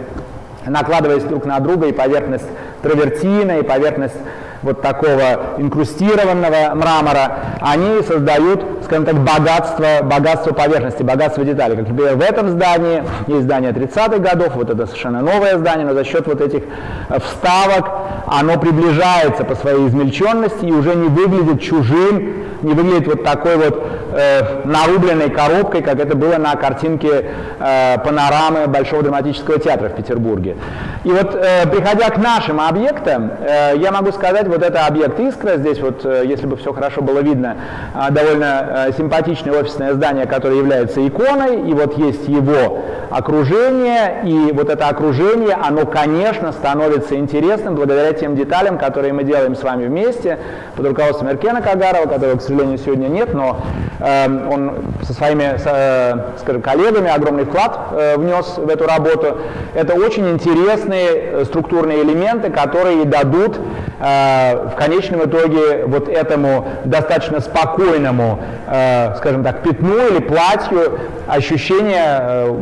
накладываясь друг на друга, и поверхность травертина, и поверхность вот такого инкрустированного мрамора, они создают, скажем так, богатство, богатство поверхности, богатство деталей. Как, например, в этом здании есть здание 30-х годов, вот это совершенно новое здание, но за счет вот этих э, вставок оно приближается по своей измельченности и уже не выглядит чужим, не выглядит вот такой вот э, нарубленной коробкой, как это было на картинке э, панорамы Большого драматического театра в Петербурге. И вот, э, приходя к нашим объектам, э, я могу сказать, вот это объект «Искра», здесь вот, э, если бы все хорошо было видно, э, довольно э, симпатичное офисное здание, которое является иконой, и вот есть его окружение, и вот это окружение, оно, конечно, становится интересным благодаря тем деталям, которые мы делаем с вами вместе, под руководством Эркена Кагарова, которого, к сожалению, сегодня нет, но э, он со своими, э, скажем, коллегами огромный вклад э, внес в эту работу. Это очень интересные э, структурные элементы, которые дадут э, в конечном итоге вот этому достаточно спокойному, э, скажем так, пятну или платью ощущение э,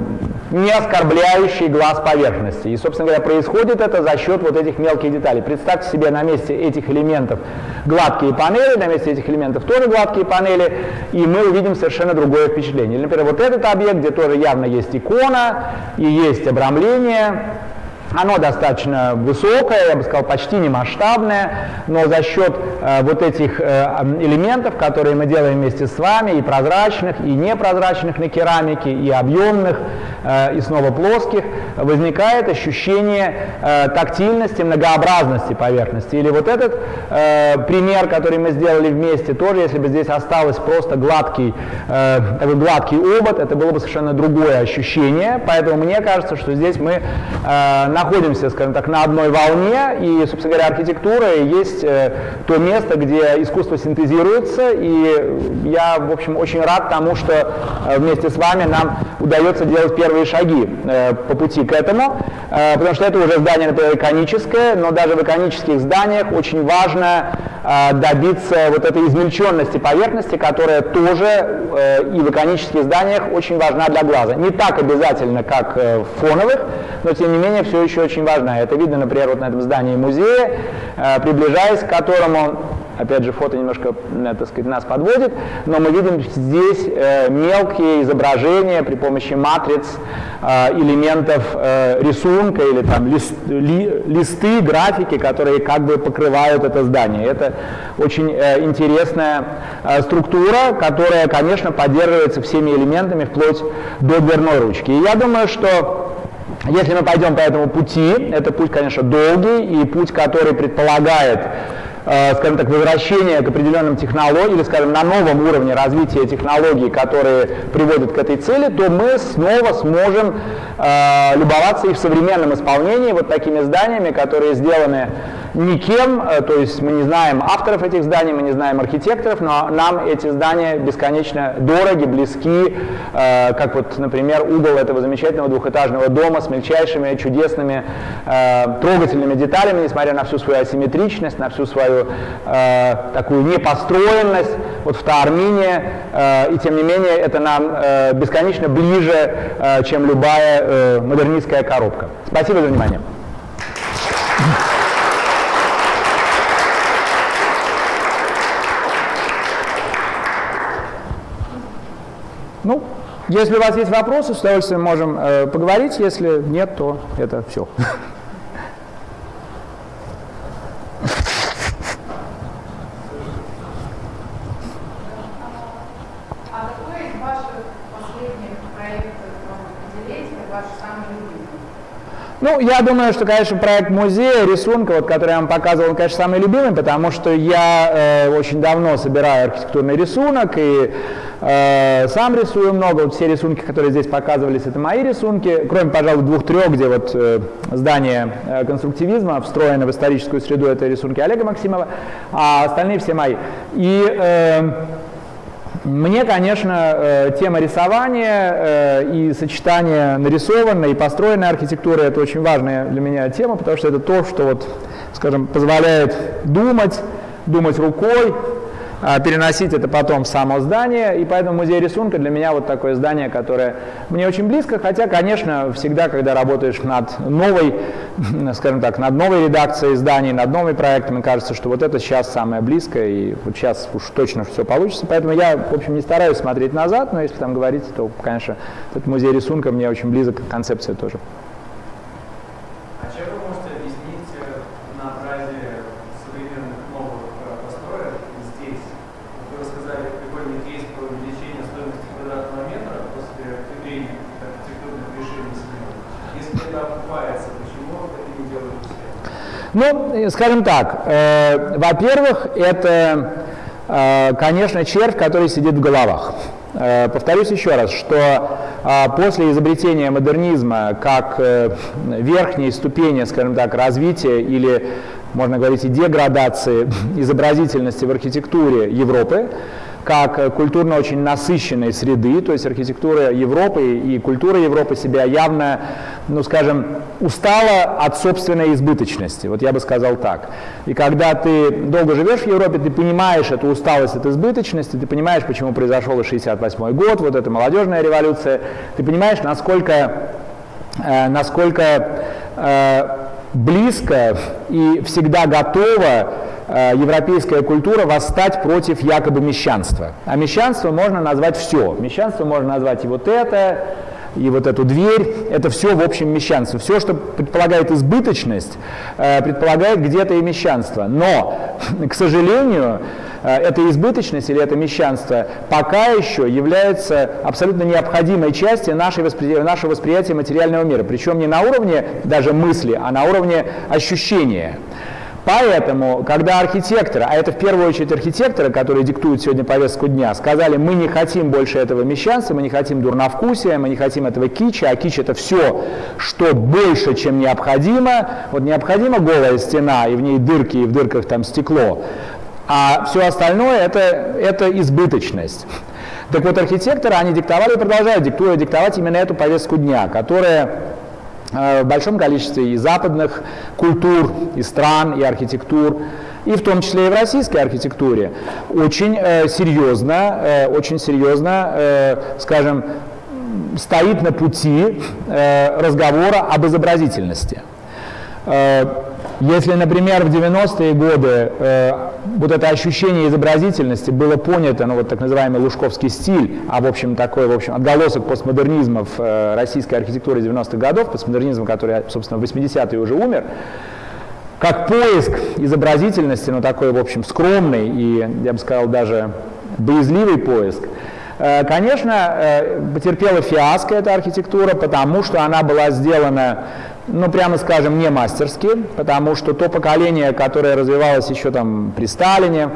не оскорбляющий глаз поверхности. И, собственно говоря, происходит это за счет вот этих мелких деталей. Представьте себе на месте этих элементов гладкие панели, на месте этих элементов тоже гладкие панели, и мы увидим совершенно другое впечатление. Например, вот этот объект, где тоже явно есть икона и есть обрамление, оно достаточно высокое, я бы сказал, почти не масштабное, но за счет э, вот этих э, элементов, которые мы делаем вместе с вами, и прозрачных, и непрозрачных на керамике, и объемных, э, и снова плоских, возникает ощущение тактильности, многообразности поверхности. Или вот этот пример, который мы сделали вместе, тоже, если бы здесь осталось просто гладкий, такой гладкий обод, это было бы совершенно другое ощущение. Поэтому мне кажется, что здесь мы э, находимся, скажем так, на одной волне, и, собственно говоря, архитектура есть э, то место, где искусство синтезируется, и я, в общем, очень рад тому, что э, вместе с вами нам удается делать первые шаги э, по пути к этому, потому что это уже здание, например, иконическое, но даже в иконических зданиях очень важно добиться вот этой измельченности поверхности, которая тоже и в иконических зданиях очень важна для глаза. Не так обязательно, как в фоновых, но тем не менее все еще очень важна. Это видно, например, вот на этом здании музея, э, приближаясь к которому Опять же, фото немножко, э, так сказать, нас подводит, но мы видим здесь э, мелкие изображения при помощи матриц элементов рисунка или там лист, ли, листы, графики, которые как бы покрывают это здание. Это очень интересная структура, которая, конечно, поддерживается всеми элементами вплоть до дверной ручки. И я думаю, что если мы пойдем по этому пути, это путь, конечно, долгий и путь, который предполагает Э, скажем так, возвращение к определенным технологиям, или, скажем, на новом уровне развития технологий, которые приводят к этой цели, то мы снова сможем э, любоваться и в современном исполнении вот такими зданиями, которые сделаны никем, э, то есть мы не знаем авторов этих зданий, мы не знаем архитекторов, но нам эти здания бесконечно дороги, близки, э, как вот, например, угол этого замечательного двухэтажного дома с мельчайшими, чудесными, э, трогательными деталями, несмотря на всю свою асимметричность, на всю свою такую непостроенность, вот в Таармине, и тем не менее это нам бесконечно ближе, чем любая модернистская коробка. Спасибо за внимание. Если у вас есть вопросы, с удовольствием можем э, поговорить. Если нет, то это все. Ну, я думаю, что, конечно, проект музея рисунка, вот, который я вам показывал, он, конечно, самый любимый, потому что я э, очень давно собираю архитектурный рисунок и сам рисую много. Вот все рисунки, которые здесь показывались, это мои рисунки, кроме, пожалуй, двух-трех, где вот э, здание э, конструктивизма встроено в историческую среду, это рисунки Олега Максимова, а остальные все мои. И э, мне, конечно, э, тема рисования э, и сочетание нарисованной и построенной архитектуры – это очень важная для меня тема, потому что это то, что, вот, скажем, позволяет думать, думать рукой, переносить это потом в само здание, и поэтому музей рисунка для меня вот такое здание, которое мне очень близко, хотя, конечно, всегда, когда работаешь над новой, *laughs* скажем так, над новой редакцией зданий, над новым проектом, мне кажется, что вот это сейчас самое близкое, и вот сейчас уж точно все получится, поэтому я, в общем, не стараюсь смотреть назад, но если там говорить, то, конечно, этот музей рисунка мне очень близок, концепция тоже. Ну, скажем так, э, во-первых, это, э, конечно, червь, который сидит в головах. Э, повторюсь еще раз, что э, после изобретения модернизма как э, верхней ступени, скажем так, развития или, можно говорить, и деградации *laughs* изобразительности в архитектуре Европы, как культурно очень насыщенной среды, то есть архитектура Европы и культура Европы себя явно, ну скажем, устала от собственной избыточности, вот я бы сказал так. И когда ты долго живешь в Европе, ты понимаешь эту усталость от избыточности, ты понимаешь, почему произошел 68 год, вот эта молодежная революция, ты понимаешь, насколько, э, насколько э, близко и всегда готова Э, европейская культура восстать против якобы мещанства. А мещанство можно назвать все. Мещанство можно назвать и вот это, и вот эту дверь, это все в общем мещанство. Все, что предполагает избыточность, э, предполагает где-то и мещанство. Но, *laughs* к сожалению, э, эта избыточность или это мещанство пока еще является абсолютно необходимой частью нашей воспри... нашего восприятия материального мира. Причем не на уровне даже мысли, а на уровне ощущения. Поэтому, когда архитекторы, а это в первую очередь архитекторы, которые диктуют сегодня повестку дня, сказали, мы не хотим больше этого мещанства, мы не хотим дурновкусия, мы не хотим этого кича, а кич это все, что больше, чем необходимо. Вот необходима голая стена, и в ней дырки, и в дырках там стекло, а все остальное это, это избыточность. Так вот, архитекторы, они диктовали и продолжают диктуя, диктовать именно эту повестку дня, которая в большом количестве и западных культур, и стран, и архитектур, и в том числе и в российской архитектуре, очень э, серьезно, э, очень серьезно, э, скажем, стоит на пути э, разговора об изобразительности. Если, например, в 90-е годы э, вот это ощущение изобразительности было понято, ну вот так называемый лужковский стиль, а в общем такой, в общем, отголосок постмодернизма в э, российской архитектуре 90-х годов, постмодернизм, который, собственно, в 80-е уже умер, как поиск изобразительности, ну такой, в общем, скромный и, я бы сказал, даже боязливый поиск, э, Конечно, э, потерпела фиаско эта архитектура, потому что она была сделана ну, прямо скажем, не мастерски, потому что то поколение, которое развивалось еще там при Сталине,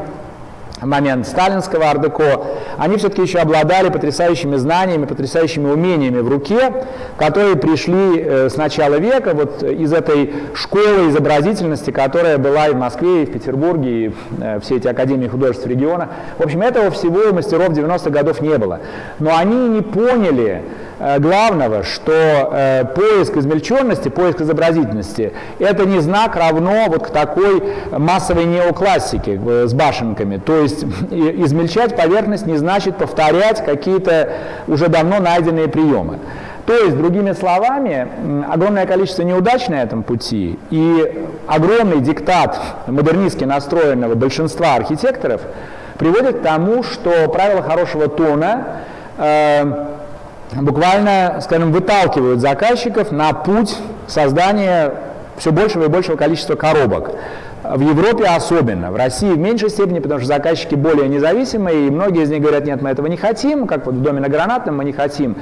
момент сталинского ардеко, они все-таки еще обладали потрясающими знаниями, потрясающими умениями в руке, которые пришли э, с начала века вот из этой школы изобразительности, которая была и в Москве, и в Петербурге, и э, все эти академии художеств региона. В общем, этого всего у мастеров 90-х годов не было. Но они не поняли, Э, главного, что э, поиск измельченности, поиск изобразительности – это не знак равно вот к такой массовой неоклассике э, с башенками. То есть *laughs* измельчать поверхность не значит повторять какие-то уже давно найденные приемы. То есть, другими словами, огромное количество неудач на этом пути и огромный диктат модернистски настроенного большинства архитекторов приводит к тому, что правила хорошего тона э, буквально, скажем, выталкивают заказчиков на путь создания все большего и большего количества коробок. В Европе особенно, в России в меньшей степени, потому что заказчики более независимые, и многие из них говорят, нет, мы этого не хотим, как вот в доме на Гранатном мы не хотим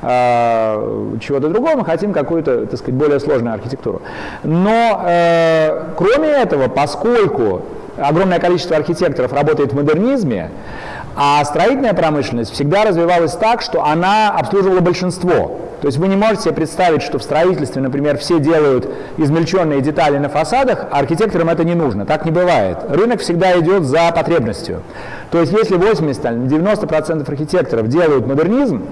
э, чего-то другого, мы хотим какую-то, так сказать, более сложную архитектуру. Но э, кроме этого, поскольку огромное количество архитекторов работает в модернизме, а строительная промышленность всегда развивалась так, что она обслуживала большинство. То есть вы не можете себе представить, что в строительстве, например, все делают измельченные детали на фасадах, а архитекторам это не нужно. Так не бывает. Рынок всегда идет за потребностью. То есть если 80-90% архитекторов делают модернизм,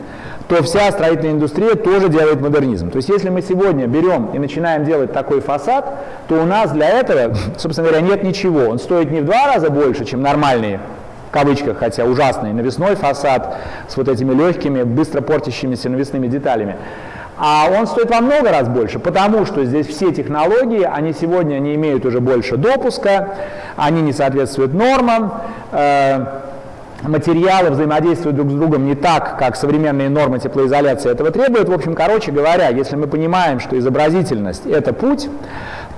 то вся строительная индустрия тоже делает модернизм. То есть если мы сегодня берем и начинаем делать такой фасад, то у нас для этого, собственно говоря, нет ничего. Он стоит не в два раза больше, чем нормальные кавычках, хотя ужасный, навесной фасад с вот этими легкими, быстро портящимися навесными деталями. А он стоит во много раз больше, потому что здесь все технологии, они сегодня не имеют уже больше допуска, они не соответствуют нормам, э, материалы взаимодействуют друг с другом не так, как современные нормы теплоизоляции этого требуют. В общем, короче говоря, если мы понимаем, что изобразительность – это путь,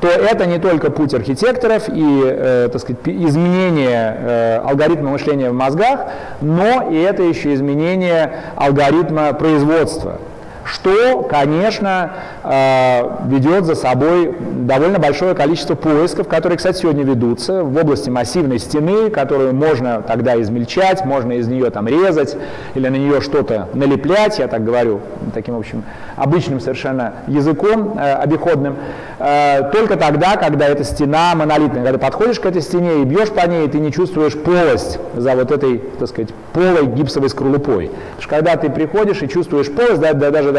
то это не только путь архитекторов и э, так сказать, изменение э, алгоритма мышления в мозгах, но и это еще изменение алгоритма производства что, конечно, э, ведет за собой довольно большое количество поисков, которые, кстати, сегодня ведутся в области массивной стены, которую можно тогда измельчать, можно из нее там резать или на нее что-то налеплять, я так говорю, таким, в общем, обычным совершенно языком э, обиходным, э, только тогда, когда эта стена монолитная, когда подходишь к этой стене и бьешь по ней, ты не чувствуешь полость за вот этой, так сказать, полой гипсовой скорлупой. Потому что когда ты приходишь и чувствуешь полость, да, да, даже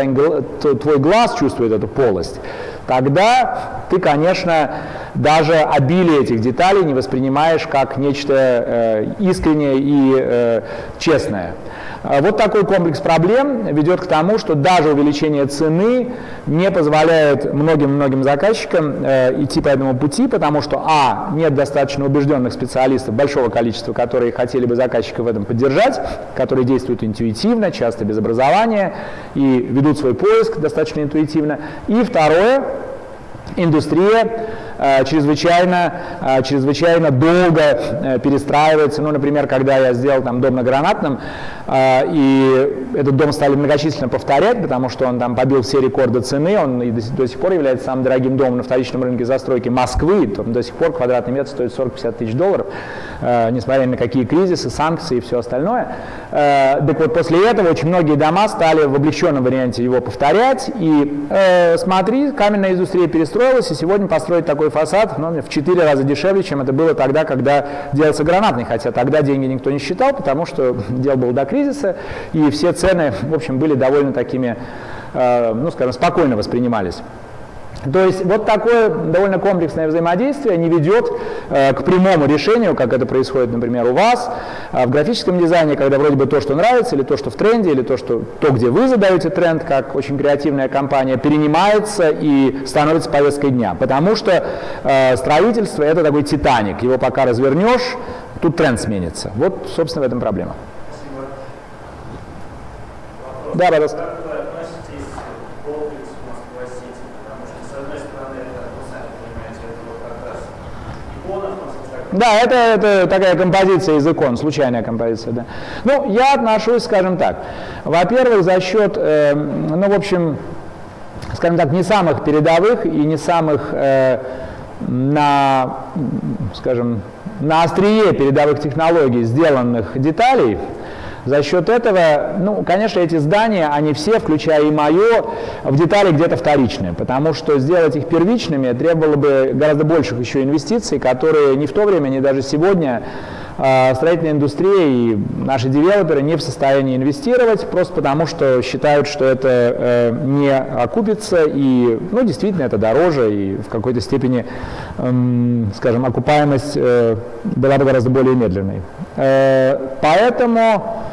твой глаз чувствует эту полость, тогда ты, конечно, даже обилие этих деталей не воспринимаешь как нечто э, искреннее и э, честное. А вот такой комплекс проблем ведет к тому, что даже увеличение цены не позволяет многим-многим заказчикам э, идти по этому пути, потому что, а, нет достаточно убежденных специалистов, большого количества, которые хотели бы заказчика в этом поддержать, которые действуют интуитивно, часто без образования и ведут свой поиск достаточно интуитивно. И второе, индустрия чрезвычайно, э, чрезвычайно долго э, перестраивается. Ну, например, когда я сделал там дом на Гранатном, и этот дом стали многочисленно повторять, потому что он там побил все рекорды цены, он и до сих пор является самым дорогим домом на вторичном рынке застройки Москвы, там до сих пор квадратный метр стоит 40-50 тысяч долларов, несмотря ни на какие кризисы, санкции и все остальное. Так вот, после этого очень многие дома стали в облегченном варианте его повторять, и смотри, каменная индустрия перестроилась, и сегодня построить такой фасад ну, в 4 раза дешевле, чем это было тогда, когда делался гранатный, хотя тогда деньги никто не считал, потому что *laughs* дело было до кризиса, и все цены, в общем, были довольно такими, э, ну, скажем, спокойно воспринимались. То есть вот такое довольно комплексное взаимодействие не ведет э, к прямому решению, как это происходит, например, у вас, э, в графическом дизайне, когда вроде бы то, что нравится, или то, что в тренде, или то, что, то где вы задаете тренд, как очень креативная компания, перенимается и становится повесткой дня. Потому что э, строительство – это такой титаник, его пока развернешь, тут тренд сменится. Вот, собственно, в этом проблема. Спасибо. Да, пожалуйста. Да, это, это такая композиция из икон, случайная композиция. Да. Ну, я отношусь, скажем так, во-первых, за счет, э, ну, в общем, скажем так, не самых передовых и не самых э, на, скажем, на острие передовых технологий сделанных деталей, за счет этого, ну, конечно, эти здания, они все, включая и мое, в детали где-то вторичные, потому что сделать их первичными требовало бы гораздо больших еще инвестиций, которые ни в то время, ни даже сегодня э, строительная индустрия и наши девелоперы не в состоянии инвестировать, просто потому что считают, что это э, не окупится, и, ну, действительно, это дороже, и в какой-то степени, э, скажем, окупаемость э, была бы гораздо более медленной. Э, поэтому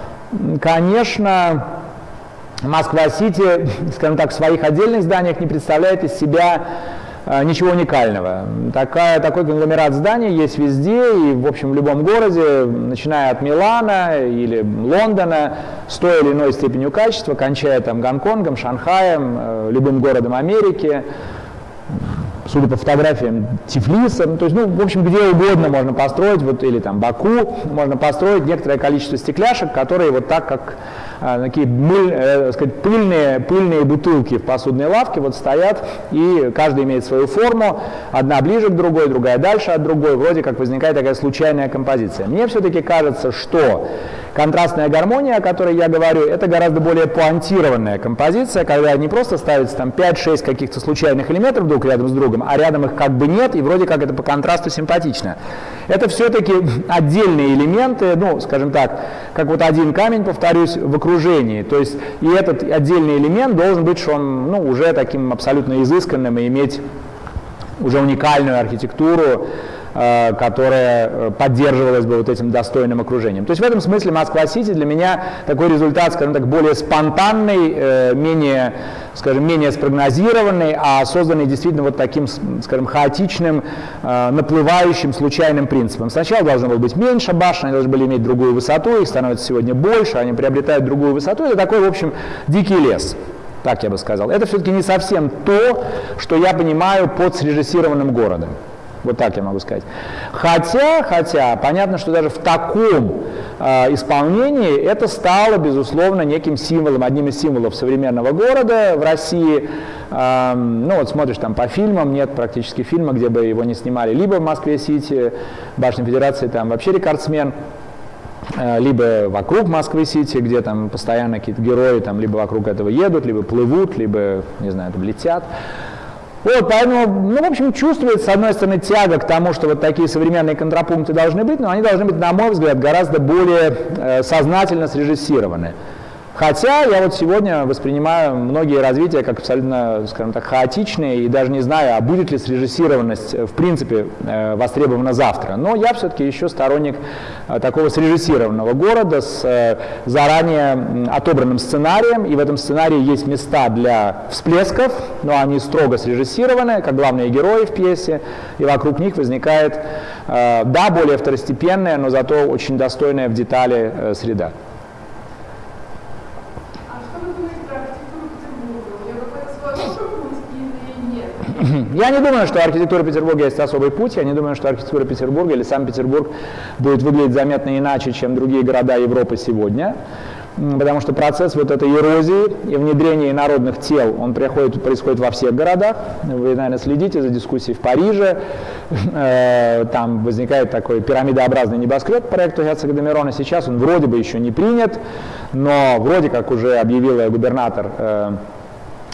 конечно, Москва-Сити, скажем так, в своих отдельных зданиях не представляет из себя э, ничего уникального. Такая, такой конгломерат зданий есть везде, и, в общем, в любом городе, начиная от Милана или Лондона, с той или иной степенью качества, кончая там Гонконгом, Шанхаем, э, любым городом Америки, судя по фотографиям, Тифлиса, ну, то есть, ну, в общем, где угодно можно построить, вот, или там Баку, можно построить некоторое количество стекляшек, которые вот так, как а, такие мыль, э, сказать, пыльные, пыльные бутылки в посудной лавке вот стоят, и каждый имеет свою форму, одна ближе к другой, другая дальше от другой, вроде как возникает такая случайная композиция. Мне все-таки кажется, что контрастная гармония, о которой я говорю, это гораздо более пуантированная композиция, когда не просто ставится там 5-6 каких-то случайных элементов друг рядом с другом, а рядом их как бы нет, и вроде как это по контрасту симпатично. Это все-таки отдельные элементы, ну, скажем так, как вот один камень, повторюсь, в окружении. То есть и этот отдельный элемент должен быть, что он ну, уже таким абсолютно изысканным и иметь уже уникальную архитектуру, которая э, поддерживалась бы вот этим достойным окружением. То есть в этом смысле Москва-Сити для меня такой результат, скажем так, более спонтанный, э, менее, скажем, менее спрогнозированный, а созданный действительно вот таким, скажем, хаотичным, наплывающим, случайным принципом. Сначала должно было быть меньше башен, они должны были иметь другую высоту, их становится сегодня больше, они приобретают другую высоту. Это такой, в общем, дикий лес. Так я бы сказал. Это все-таки не совсем то, что я понимаю под срежиссированным городом. Вот так я могу сказать. Хотя, хотя, понятно, что даже в таком э, исполнении это стало, безусловно, неким символом, одним из символов современного города в России. Э, ну вот смотришь там по фильмам, нет практически фильма, где бы его не снимали. Либо в Москве-Сити, Башня Федерации там вообще рекордсмен, э, либо вокруг Москвы-Сити, где там постоянно какие-то герои там либо вокруг этого едут, либо плывут, либо, не знаю, там летят. Вот, поэтому, ну, в общем, чувствуется, с одной стороны, тяга к тому, что вот такие современные контрапункты должны быть, но они должны быть, на мой взгляд, гораздо более э, сознательно срежиссированы. Хотя я вот сегодня воспринимаю многие развития как абсолютно, скажем так, хаотичные и даже не знаю, а будет ли срежиссированность э, в принципе э, востребована завтра. Но я все-таки еще сторонник э, такого срежиссированного города с заранее отобранным сценарием, и в этом сценарии есть места для всплесков, но они строго срежиссированы, как главные герои в пьесе, и вокруг них возникает, да, более второстепенная, но зато очень достойная в детали среда. *clears throat* Я не думаю, что архитектура Петербурга есть особый путь, я не думаю, что архитектура Петербурга или сам Петербург будет выглядеть заметно иначе, чем другие города Европы сегодня потому что процесс вот этой эрозии и внедрения народных тел, он приходит, происходит во всех городах. Вы, наверное, следите за дискуссией в Париже. Э, там возникает такой пирамидообразный небоскреб проекту Герцога Демирона. Сейчас он вроде бы еще не принят, но вроде как уже объявил губернатор э,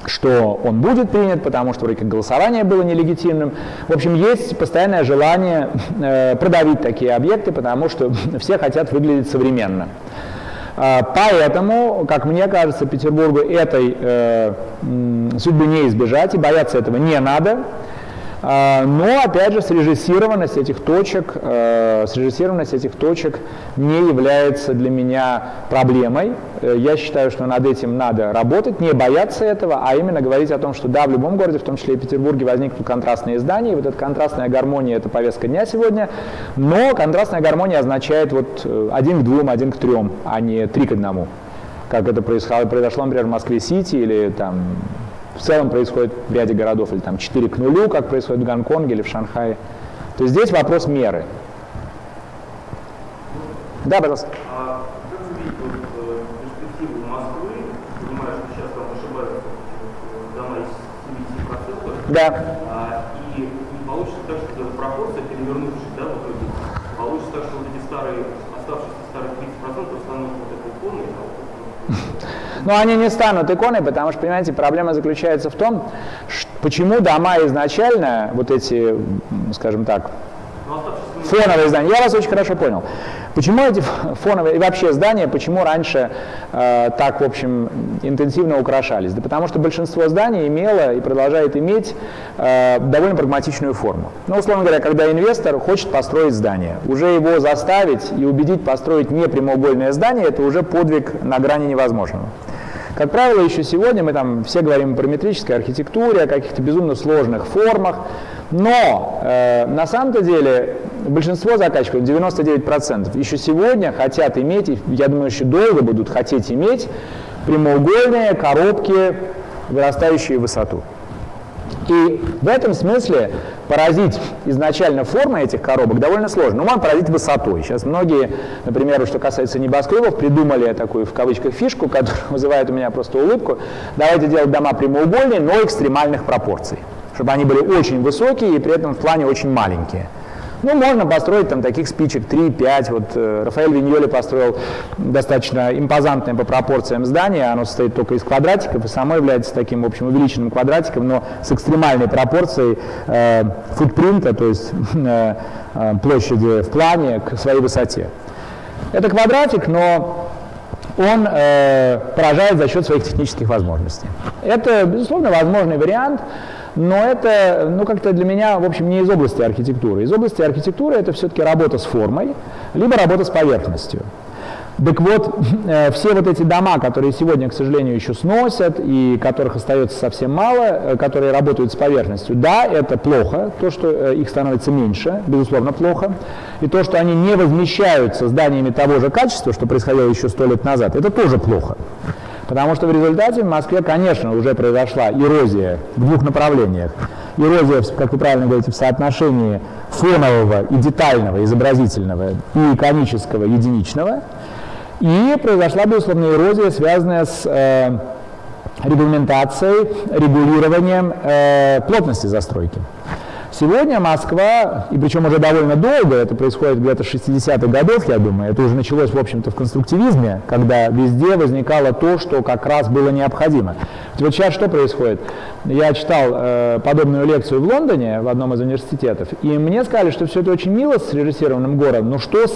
что он будет принят, потому что вроде голосование было нелегитимным. В общем, есть постоянное желание *laughs* э, продавить такие объекты, потому что *laughs* все хотят выглядеть современно. Э, поэтому, как мне кажется, Петербургу этой э, судьбы не избежать, и бояться этого не надо. А, но, опять же, срежиссированность этих точек, э, срежиссированность этих точек не является для меня проблемой. Э, я считаю, что над этим надо работать, не бояться этого, а именно говорить о том, что да, в любом городе, в том числе и Петербурге, возникнут контрастные здания, и вот эта контрастная гармония – это повестка дня сегодня, но контрастная гармония означает вот э, один к двум, один к трем, а не три к одному как это произошло, произошло например, в Москве-Сити или там в целом происходит в ряде городов, или там 4 к нулю, как происходит в Гонконге или в Шанхае. То есть здесь вопрос меры. Да, пожалуйста. А как вы видите вот, э, перспективу Москвы, понимая, что сейчас там ошибаются э, дома из 70%, да. а, и не получится так, что пропорция, перевернувшись, да, в итоге, получится так, что вот эти старые, оставшиеся старые 30% станут вот этой иконой, а но они не станут иконой, потому что, понимаете, проблема заключается в том, почему дома изначально, вот эти, скажем так, фоновые здания, я вас очень хорошо понял. Почему эти фоновые и вообще здания, почему раньше э, так, в общем, интенсивно украшались? Да потому что большинство зданий имело и продолжает иметь э, довольно прагматичную форму. Ну, условно говоря, когда инвестор хочет построить здание, уже его заставить и убедить построить не прямоугольное здание, это уже подвиг на грани невозможного. Как правило, еще сегодня мы там все говорим о параметрической архитектуре, о каких-то безумно сложных формах, но э, на самом-то деле большинство заказчиков, 99%, еще сегодня хотят иметь, я думаю, еще долго будут хотеть иметь прямоугольные коробки, вырастающие в высоту. И в этом смысле поразить изначально формы этих коробок довольно сложно. Но можно поразить высотой. Сейчас многие, например, что касается небоскребов, придумали такую в кавычках фишку, которая *laughs* вызывает у меня просто улыбку. Давайте делать дома прямоугольные, но экстремальных пропорций. Чтобы они были очень высокие и при этом в плане очень маленькие. Ну, можно построить там таких спичек 3-5. Вот э, Рафаэль Виньоли построил достаточно импозантное по пропорциям здание. Оно состоит только из квадратиков и само является таким, в общем, увеличенным квадратиком, но с экстремальной пропорцией э, футпринта, то есть *laughs* э, э, площади в плане к своей высоте. Это квадратик, но он э, поражает за счет своих технических возможностей. Это, безусловно, возможный вариант но это, ну, как-то для меня, в общем, не из области архитектуры. Из области архитектуры это все-таки работа с формой, либо работа с поверхностью. Так вот, э, все вот эти дома, которые сегодня, к сожалению, еще сносят, и которых остается совсем мало, э, которые работают с поверхностью, да, это плохо, то, что э, их становится меньше, безусловно, плохо, и то, что они не возмещаются зданиями того же качества, что происходило еще сто лет назад, это тоже плохо. Потому что в результате в Москве, конечно, уже произошла эрозия в двух направлениях. Эрозия, как вы правильно говорите, в соотношении фонового и детального, изобразительного и иконического, единичного. И произошла, безусловно, эрозия, связанная с э, регламентацией, регулированием э, плотности застройки. Сегодня Москва, и причем уже довольно долго, это происходит где-то 60-х годов, я думаю, это уже началось, в общем-то, в конструктивизме, когда везде возникало то, что как раз было необходимо. Вот сейчас что происходит? Я читал э, подобную лекцию в Лондоне, в одном из университетов, и мне сказали, что все это очень мило с режиссированным городом, но что с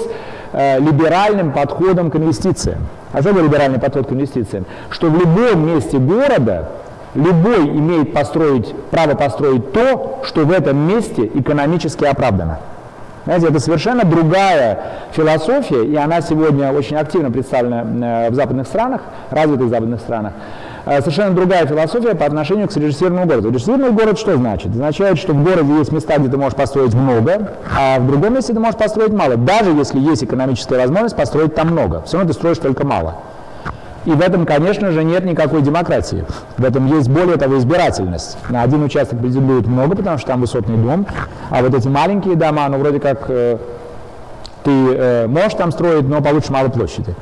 э, либеральным подходом к инвестициям? А что либеральный подход к инвестициям? Что в любом месте города любой имеет построить, право построить то, что в этом месте экономически оправдано. Знаете, это совершенно другая философия, и она сегодня очень активно представлена э, в западных странах, развитых западных странах. Э, совершенно другая философия по отношению к срежиссированному городу. Режиссированный город что значит? Означает, что в городе есть места, где ты можешь построить много, а в другом месте ты можешь построить мало, даже если есть экономическая возможность построить там много. Все равно ты строишь только мало. И в этом, конечно же, нет никакой демократии. В этом есть, более того, избирательность. На один участок претендует много, потому что там высотный дом, а вот эти маленькие дома, ну, вроде как э, ты э, можешь там строить, но получишь мало площади.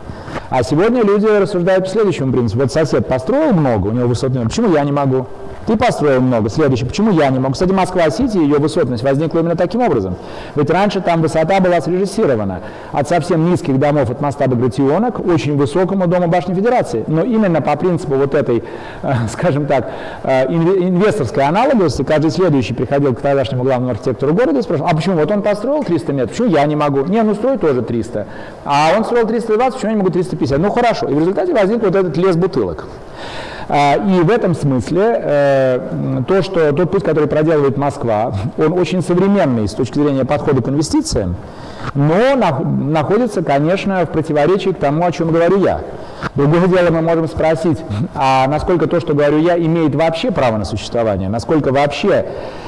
А сегодня люди рассуждают по следующему принципу. Вот сосед построил много, у него высотный дом, почему я не могу? Ты построил много. Следующий, почему я не могу? Кстати, Москва-Сити, ее высотность возникла именно таким образом. Ведь раньше там высота была срежиссирована от совсем низких домов от моста Багратионок к очень высокому дому башни Федерации. Но именно по принципу вот этой, э, *laughs* скажем так, э, инвесторской аналогности, каждый следующий приходил к тогдашнему главному архитектору города и спрашивал, а почему вот он построил 300 метров, почему я не могу? Не, ну строй тоже 300. А он строил 320, почему я не могу 350? Ну хорошо. И в результате возник вот этот лес бутылок. А, и в этом смысле э, то, что тот путь, который проделывает Москва, он очень современный с точки зрения подхода к инвестициям, но находится, конечно, в противоречии к тому, о чем говорю я. Другое дело, мы можем спросить, а насколько то, что говорю я, имеет вообще право на существование, насколько вообще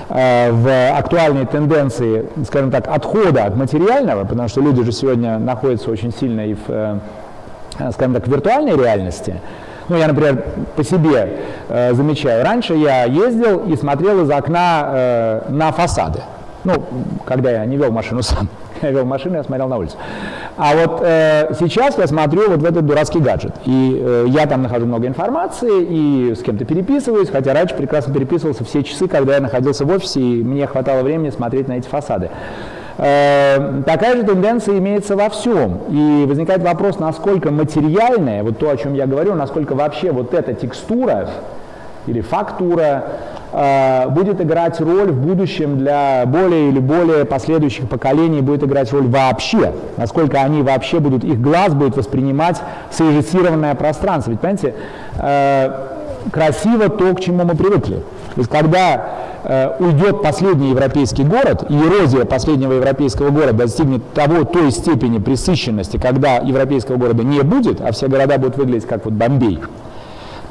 э, в актуальной тенденции, скажем так, отхода от материального, потому что люди же сегодня находятся очень сильно и в, э, скажем так, в виртуальной реальности, ну, я, например, по себе э, замечаю. Раньше я ездил и смотрел из окна э, на фасады. Ну, когда я не вел машину *laughs* сам. Я вел машину, я смотрел на улицу. А вот э, сейчас я смотрю вот в этот дурацкий гаджет. И э, я там нахожу много информации и с кем-то переписываюсь, хотя раньше прекрасно переписывался все часы, когда я находился в офисе, и мне хватало времени смотреть на эти фасады. Э, такая же тенденция имеется во всем. И возникает вопрос, насколько материальное, вот то, о чем я говорю, насколько вообще вот эта текстура или фактура э, будет играть роль в будущем для более или более последующих поколений, будет играть роль вообще, насколько они вообще будут, их глаз будет воспринимать срежиссированное пространство. Ведь, понимаете, э, красиво то, к чему мы привыкли. То есть, когда Э, уйдет последний европейский город, и эрозия последнего европейского города достигнет того, той степени пресыщенности, когда европейского города не будет, а все города будут выглядеть как вот Бомбей,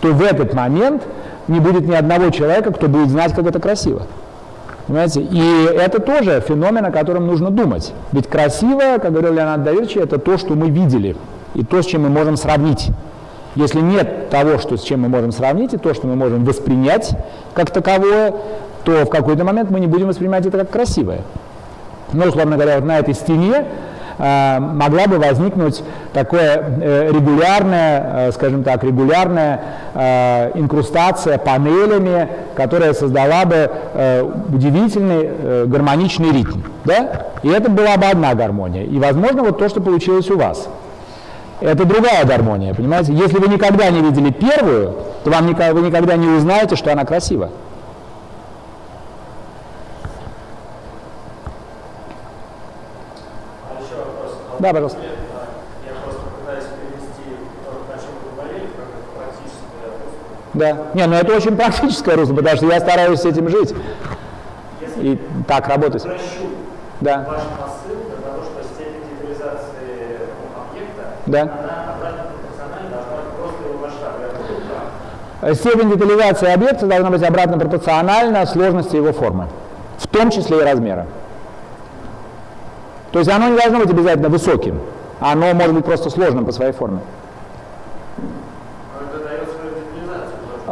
то в этот момент не будет ни одного человека, кто будет знать, как это красиво. Понимаете? И это тоже феномен, о котором нужно думать. Ведь красиво, как говорил Леонард да это то, что мы видели, и то, с чем мы можем сравнить. Если нет того, что, с чем мы можем сравнить, и то, что мы можем воспринять как таковое, то в какой-то момент мы не будем воспринимать это как красивое. Ну, условно говоря, вот на этой стене э, могла бы возникнуть такое э, регулярная, э, скажем так, регулярная э, инкрустация панелями, которая создала бы э, удивительный э, гармоничный ритм. Да? И это была бы одна гармония. И, возможно, вот то, что получилось у вас. Это другая гармония, понимаете? Если вы никогда не видели первую, то вам никогда, вы никогда не узнаете, что она красива. Да, пожалуйста. Да. Не, ну это очень практическое русло, потому что я стараюсь с этим жить. Если и так работать. Прощу да. ваш посыл для того, что степень детализации объекта, да. она обратно пропорциональна должна быть просто его масштабу. Степень детализации объекта должна быть обратно пропорциональна сложности его формы, в том числе и размера. То есть оно не должно быть обязательно высоким, оно может быть просто сложным по своей форме.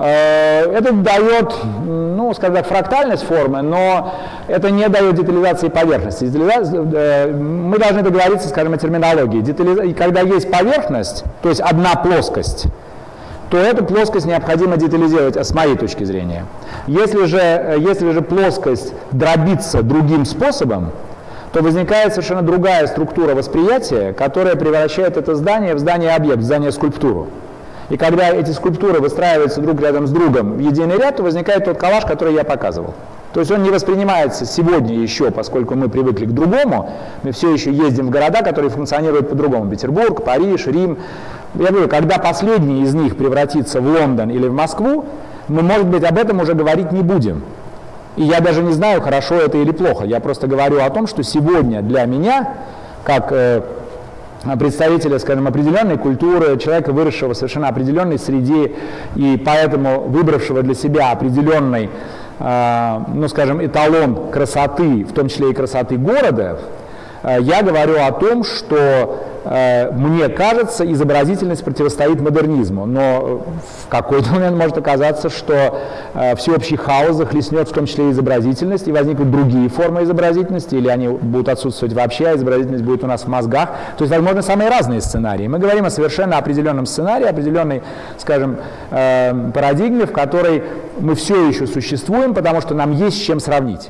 Это дает, ну, скажем так, фрактальность формы, но это не дает детализации поверхности. Детализация, мы должны договориться, скажем, о терминологии. Детализа... И когда есть поверхность, то есть одна плоскость, то эту плоскость необходимо детализировать, с моей точки зрения. Если же, э, если же плоскость дробится другим способом, то возникает совершенно другая структура восприятия, которая превращает это здание в здание-объект, в здание-скульптуру. И когда эти скульптуры выстраиваются друг рядом с другом в единый ряд, то возникает тот коллаж, который я показывал. То есть он не воспринимается сегодня еще, поскольку мы привыкли к другому, мы все еще ездим в города, которые функционируют по-другому. Петербург, Париж, Рим. Я говорю, когда последний из них превратится в Лондон или в Москву, мы, может быть, об этом уже говорить не будем. И я даже не знаю, хорошо это или плохо. Я просто говорю о том, что сегодня для меня, как э, представителя, скажем, определенной культуры, человека, выросшего в совершенно определенной среде и поэтому выбравшего для себя определенный, э, ну, скажем, эталон красоты, в том числе и красоты города, э, я говорю о том, что мне кажется, изобразительность противостоит модернизму, но в какой-то *laughs* момент может оказаться, что э, всеобщий хаос захлестнет в том числе изобразительность, и возникнут другие формы изобразительности, или они будут отсутствовать вообще, а изобразительность будет у нас в мозгах. То есть, возможно, самые разные сценарии. Мы говорим о совершенно определенном сценарии, определенной, скажем, э, парадигме, в которой мы все еще существуем, потому что нам есть с чем сравнить.